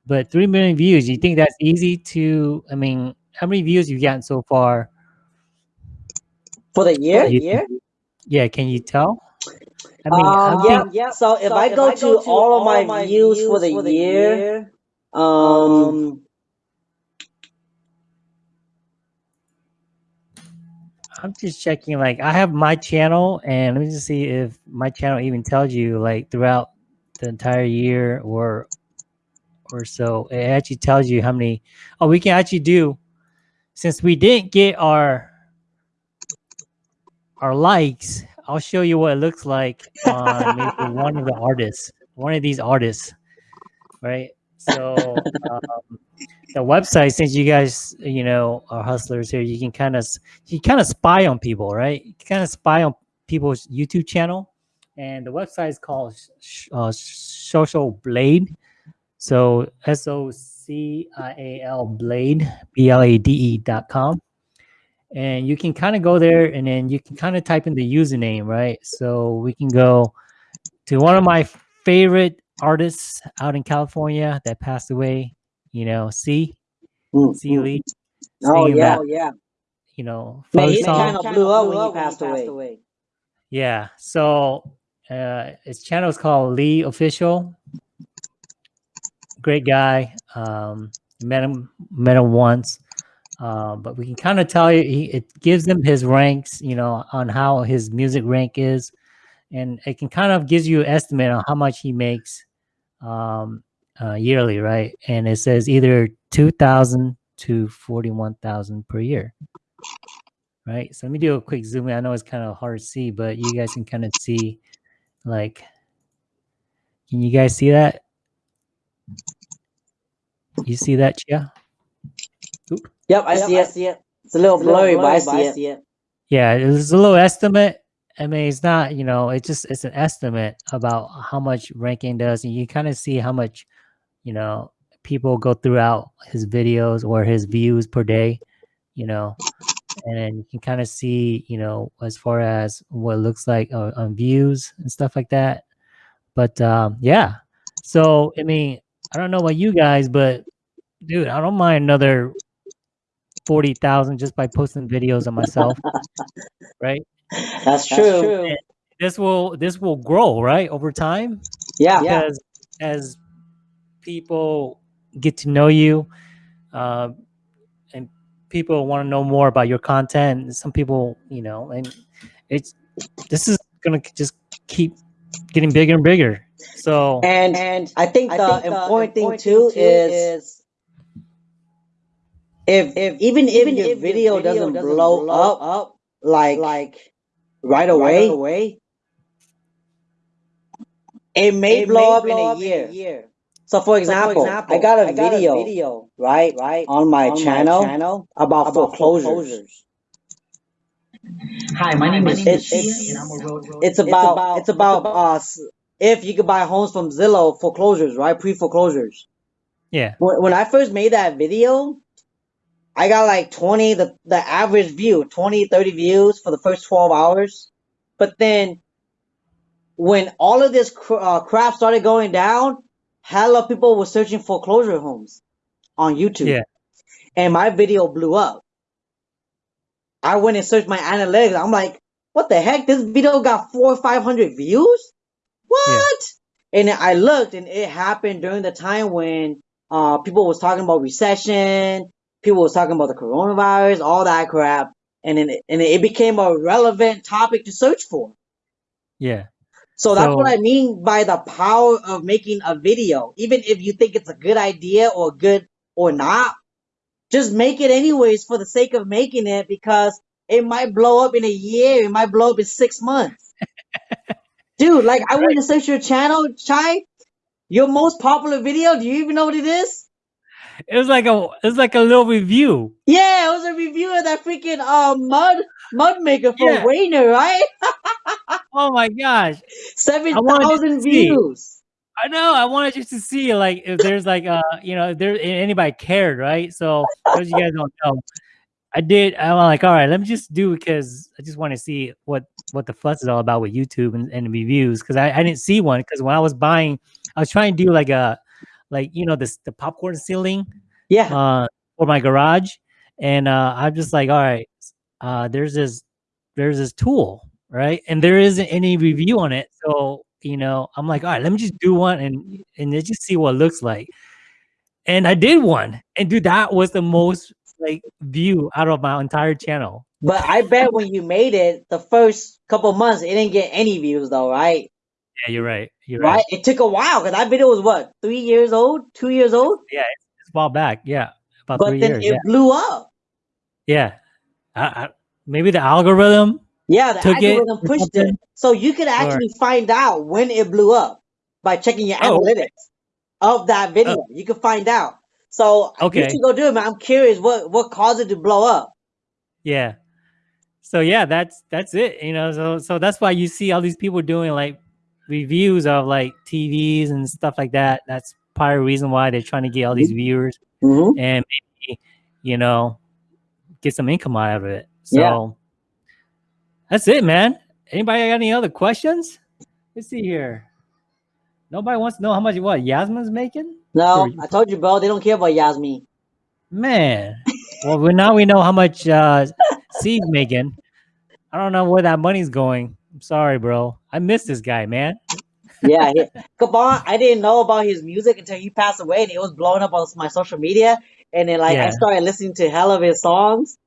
S1: but three million views. You think that's easy to? I mean, how many views you've gotten so far?
S2: For the year?
S1: You-
S2: year?
S1: Yeah, can you tell? I mean,
S2: Um,
S1: I'm
S2: yeah,
S1: think-
S2: yeah. So if I go to all of my views for the year, um,
S1: I'm just checking. Like, I have my channel, and let me just see if my channel even tells you like throughout the entire year or or so. It actually tells you how many. Oh, we can actually do since we didn't get our our likes. I'll show you what it looks like on maybe one of the artists, one of these artists, right? So um, the website, since you guys, you know, are hustlers here, you can kind of you kind of spy on people, right? You kind of spy on people's YouTube channel, and the website is called uh, Social Blade. So S O C I A L Blade B L A D E dot com, and you can kind of go there, and then you can kind of type in the username, right? So we can go to one of my favorite artists out in California that passed away. You know, C
S2: mm,
S1: C. Lee.
S2: oh yeah,
S1: that,
S2: yeah.
S1: you know,
S2: Man,
S1: folk
S2: he
S1: song.
S2: kind of blew up when he passed away.
S1: Yeah. So uh, his channel is called Lee Official. Great guy. Um, met him met him once, uh, but we can kind of tell you he, it gives him his ranks, you know, on how his music rank is, and it can kind of gives you an estimate on how much he makes um, uh, yearly, right? And it says either two thousand to forty one thousand per year right? So let me do a quick zoom in. I know it's kind of hard to see, but you guys can kind of see, like, can you guys see that? You see that, Chia?
S2: Yep, I see it. See it. It's a little blurry, but I see it.
S1: Yeah, it's a little estimate. I mean, it's not, you know, it's just it's an estimate about how much ranking does, and you kind of see how much, you know, people go throughout his videos or his views per day, you know, and then you can kind of see, you know, as far as what it looks like on, on views and stuff like that. But um, yeah, so I mean, I don't know about you guys, but dude, I don't mind another forty thousand just by posting videos of myself, right?
S2: That's true.
S1: This will this will grow, right, over time
S2: Yeah.
S1: because as people get to know you, uh, and people want to know more about your content, some people, you know, and it's this is gonna just keep getting bigger and bigger. So
S2: And and I think the important thing too is if if even if your video doesn't blow up like like right away, It may
S4: It
S2: blow
S4: may
S2: up in
S4: blow
S2: a
S4: up in
S2: year.
S4: a year.
S2: So for
S4: So, for
S2: example,
S4: example,
S2: I got a
S4: I got a
S2: video,
S4: video
S2: right,
S4: right
S2: on my
S4: on my
S2: channel
S4: channel
S2: about
S4: about
S2: foreclosures.
S4: foreclosures.
S3: Hi, my name is
S2: It's
S3: Chia,
S2: it's
S3: and I'm a realtor.
S2: it's
S4: It's
S2: about
S4: about
S2: it's
S4: it's
S2: about
S4: about
S2: uh if you could buy homes from Zillow foreclosures, right? Pre foreclosures.
S1: Yeah.
S2: When when I first made that video, I got like 20 the the average view, 20 30 views for the first 12 hours. But then when all of this cr- uh, crap started going down, hella people were searching foreclosure homes on YouTube,
S1: Yeah.
S2: and my video blew up. I went and searched my analytics. I'm like, what the heck? This video got four or five hundred views.
S1: Yeah.
S2: What? And I looked, and it happened during the time when uh people was talking about recession, people was talking about the coronavirus, all that crap, and then it, and it became a relevant topic to search for.
S1: Yeah.
S2: So that's what I mean by the power of making a video. Even if you think it's a good idea or good or not, just make it anyways for the sake of making it because it might blow up in a year, it might blow up in six months. Dude, like I went to search your channel, Chai. Your most popular video, do you even know what it is?
S1: It was like a it was like a little review.
S2: Yeah, it was a review of that freaking uh mud mud maker for
S1: Yeah.
S2: Wayner, right?
S1: Oh my gosh.
S2: Seven
S1: I wanted you
S2: thousand
S1: see.
S2: views.
S1: I know. I wanted you to see like if there's like uh you know if there if anybody cared, right? So those you guys don't know. I did. I'm like, all right, let me just do because I just want to see what what the fuss is all about with YouTube and, and reviews because I, I didn't see one because when I was buying, I was trying to do like a like you know this the popcorn ceiling
S2: Yeah.
S1: uh for my garage, and uh I'm just like, all right, uh there's this there's this tool, right? And there isn't any review on it, so you know I'm like, all right, let me just do one and and let's just see what it looks like. And I did one, and dude, that was the most like view out of my entire channel.
S2: But I bet when you made it, the first couple months, it didn't get any views though, right?
S1: Yeah, you're right. You're
S2: Right?
S1: right.
S2: It took a while because that video was what, three years old, two years old?
S1: Yeah, it's, a while back. Yeah, about
S2: But
S1: three
S2: then
S1: years.
S2: it
S1: Yeah,
S2: blew up.
S1: yeah. I, I, maybe the algorithm
S2: Yeah, the
S1: took it
S2: algorithm
S1: or
S2: pushed it. So you could
S1: Or
S2: actually find out when it blew up by checking your
S1: oh, okay.
S2: analytics of that
S1: Oh,
S2: video. You can find out. So okay, you
S1: okay.
S2: should go do it, man. I'm curious what what caused it to blow up.
S1: Yeah. So yeah, that's that's it. You know, so so that's why you see all these people doing like reviews of like TVs and stuff like that. That's part of the reason why they're trying to get all these viewers
S2: Mm-hmm.
S1: and maybe you know get some income out of it.
S2: Yeah.
S1: So that's it, man. Anybody got any other questions? Let's see here. Nobody wants to know how much what Yasmin's making
S2: No,
S1: for
S2: I told you, bro. They don't care about Yasmin.
S1: man. Well, now we know how much uh C's making. I don't know where that money's going. I'm sorry, bro. I miss this guy, man.
S2: Yeah, he, Gabon, I didn't know about his music until he passed away, and it was blowing up on my social media. And then, like, I started listening to hell of his songs,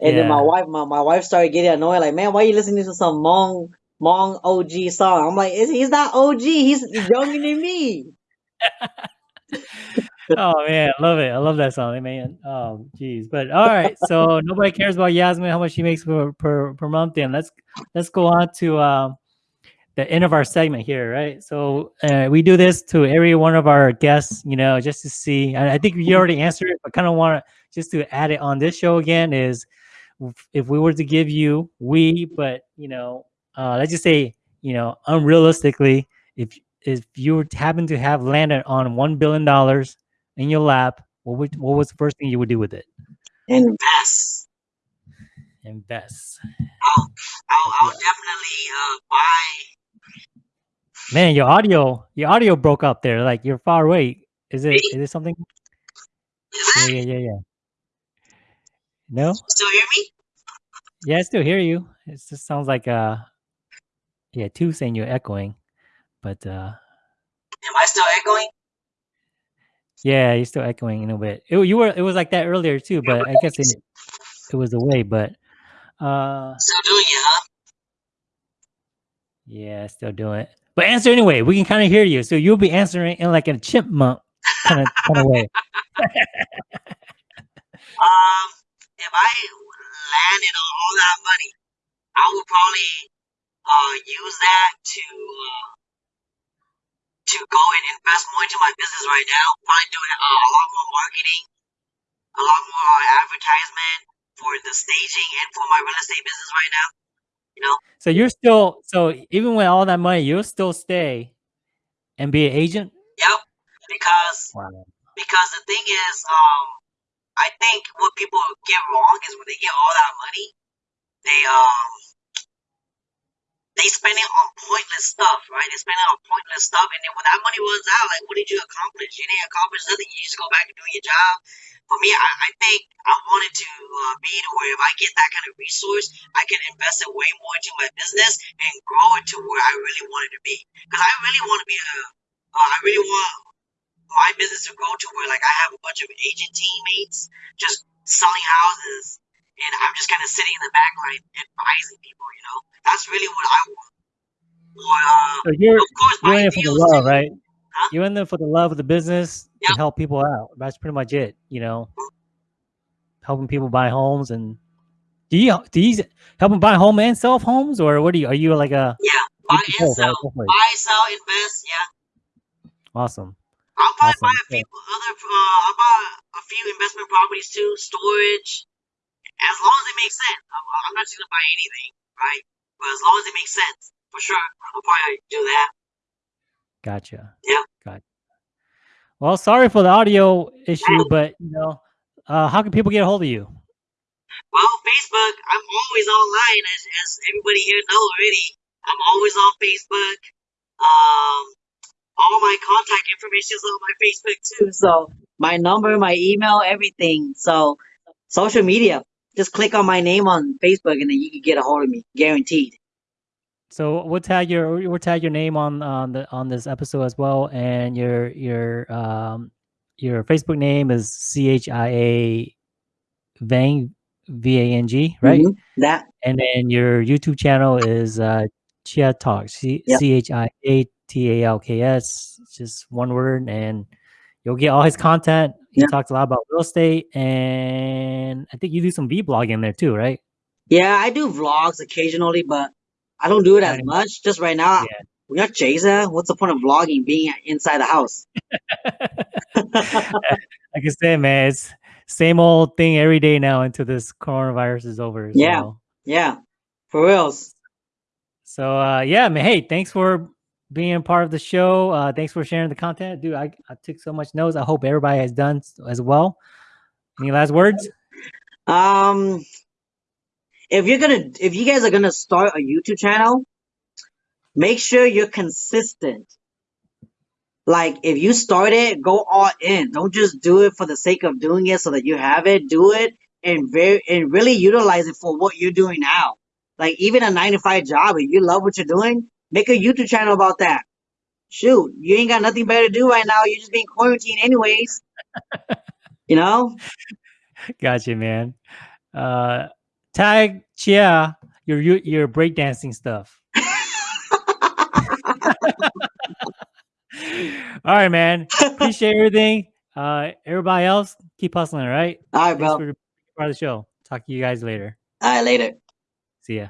S2: and then my wife, my, my wife started getting annoyed. Like, man, why are you listening to some Hmong Hmong OG song? I'm like, he's not OG? He's younger than me.
S1: Oh man, I love it. I love that song, man. Oh, jeez. But all right, so nobody cares about Yasmin how much she makes per per, per month. Then let's let's go on to um, the end of our segment here, right? So uh, we do this to every one of our guests, you know, just to see. And I think you already answered it, but kind of want to just to add it on this show again is if- we were to give you we, but you know, uh, let's just say you know, unrealistically, if if you were to happen to have landed on one billion dollars in your lap, what would what was the first thing you would do with it?
S2: Invest.
S1: Invest.
S2: I'll, I'll, I'll definitely uh, buy.
S1: Man, your audio your audio broke up there. Like you're far away. Is it is it something? Yeah, yeah, yeah, yeah. No?
S2: Still hear me?
S1: Yeah, I still hear you. It just sounds like uh yeah, two saying you're echoing. But uh
S2: Am I still echoing?
S1: Yeah, you're still echoing in a bit. It, you were it was like that earlier too, but I guess it it was away, but uh
S2: Still doing it, huh?
S1: yeah, still doing it. But answer anyway. We can kind of hear you. So you'll be answering in like a chipmunk kind of kind of way.
S2: Um, if I landed on all that money, I would probably uh use that to uh, to go and invest more into my business right now. Probably doing uh, a lot more marketing, a lot more uh, advertisement for the staging and for my real estate business right now. You know.
S1: So you're still so even with all that money, you'll still stay and be an agent.
S2: Yep. Because
S1: Wow.
S2: because the thing is, um, I think what people get wrong is when they get all that money, they um they spend it on pointless stuff, right? They spend it on pointless stuff, and then when that money runs out, like, what did you accomplish? You didn't accomplish nothing. You just go back and do your job. For me, I, I think I wanted to uh, be to where if I get that kind of resource, I can invest it way more into my business and grow it to where I really want it to be. Because I really want to be a, uh, I really want my business to grow to where like I have a bunch of agent teammates just selling houses, and I'm just kind of sitting in the back line advising people. You know, that's really what I want. Or, uh,
S1: So you're
S2: of course,
S1: you're in for the love,
S2: too.
S1: right?
S2: Huh?
S1: You're in there for the love of the business to help people out. That's pretty much it. You know, helping people buy homes and do you do you help them buy home and sell homes, or what do you? Are you like a
S2: Yeah, buy and
S1: right?
S2: sell,
S1: Both
S2: buy, sell, invest. Yeah,
S1: Awesome.
S2: I'll probably
S1: Awesome.
S2: buy a few other. Uh, I'll buy a few investment properties too, storage, as long as it makes sense. I'm, I'm not just gonna buy anything, right? But as long as it makes sense, for sure, I'll probably do that.
S1: Gotcha.
S2: Yeah.
S1: Gotcha. Well, sorry for the audio issue, but you know, uh, how can people get a hold of you?
S2: Well, Facebook, I'm always online, as, as everybody here know already. I'm always on Facebook. Um, all my contact information is on my Facebook too. So my number, my email, everything. So social media, just click on my name on Facebook, and then you can get a hold of me, guaranteed.
S1: So we'll tag your we'll tag your name on on the on this episode as well, and your your um your Facebook name is C H I A Vang V A N G, right?
S2: Mhm. That
S1: And then your YouTube channel is uh Chia Talk C
S2: Yep.
S1: C H I A T A L K S, just one word, and you'll get all his content. He
S2: Yep.
S1: talks a lot about real estate, and I think you do some V blogging there too, right?
S2: yeah, I do vlogs occasionally, but I don't do it as much. Just right now,
S1: Yeah.
S2: we got Jason. What's the point of vlogging being inside the house?
S1: like I said, man, it's same old thing every day now until this coronavirus is over.
S2: Yeah. Yeah, for reals.
S1: so uh, yeah, man. Hey, thanks for being part of the show. Uh, thanks for sharing the content, dude. I, I took so much notes. I hope everybody has done as well. Any last words?
S2: Um, if you're gonna, if you guys are gonna start a YouTube channel, make sure you're consistent. Like, if you start it, go all in. Don't just do it for the sake of doing it so that you have it. Do it and very and really utilize it for what you're doing now. Like, even a nine to five job, if you love what you're doing, make a YouTube channel about that. Shoot, you ain't got nothing better to do right now. You're just being quarantined anyways. you know?
S1: Gotcha, man. Uh, tag Chia your your, your breakdancing stuff. all right, man. Appreciate everything. Uh, everybody else, keep hustling. All right.
S2: All right,
S1: Thanks
S2: bro.
S1: for part of the show. Talk to you guys later.
S2: All right, later.
S1: See ya.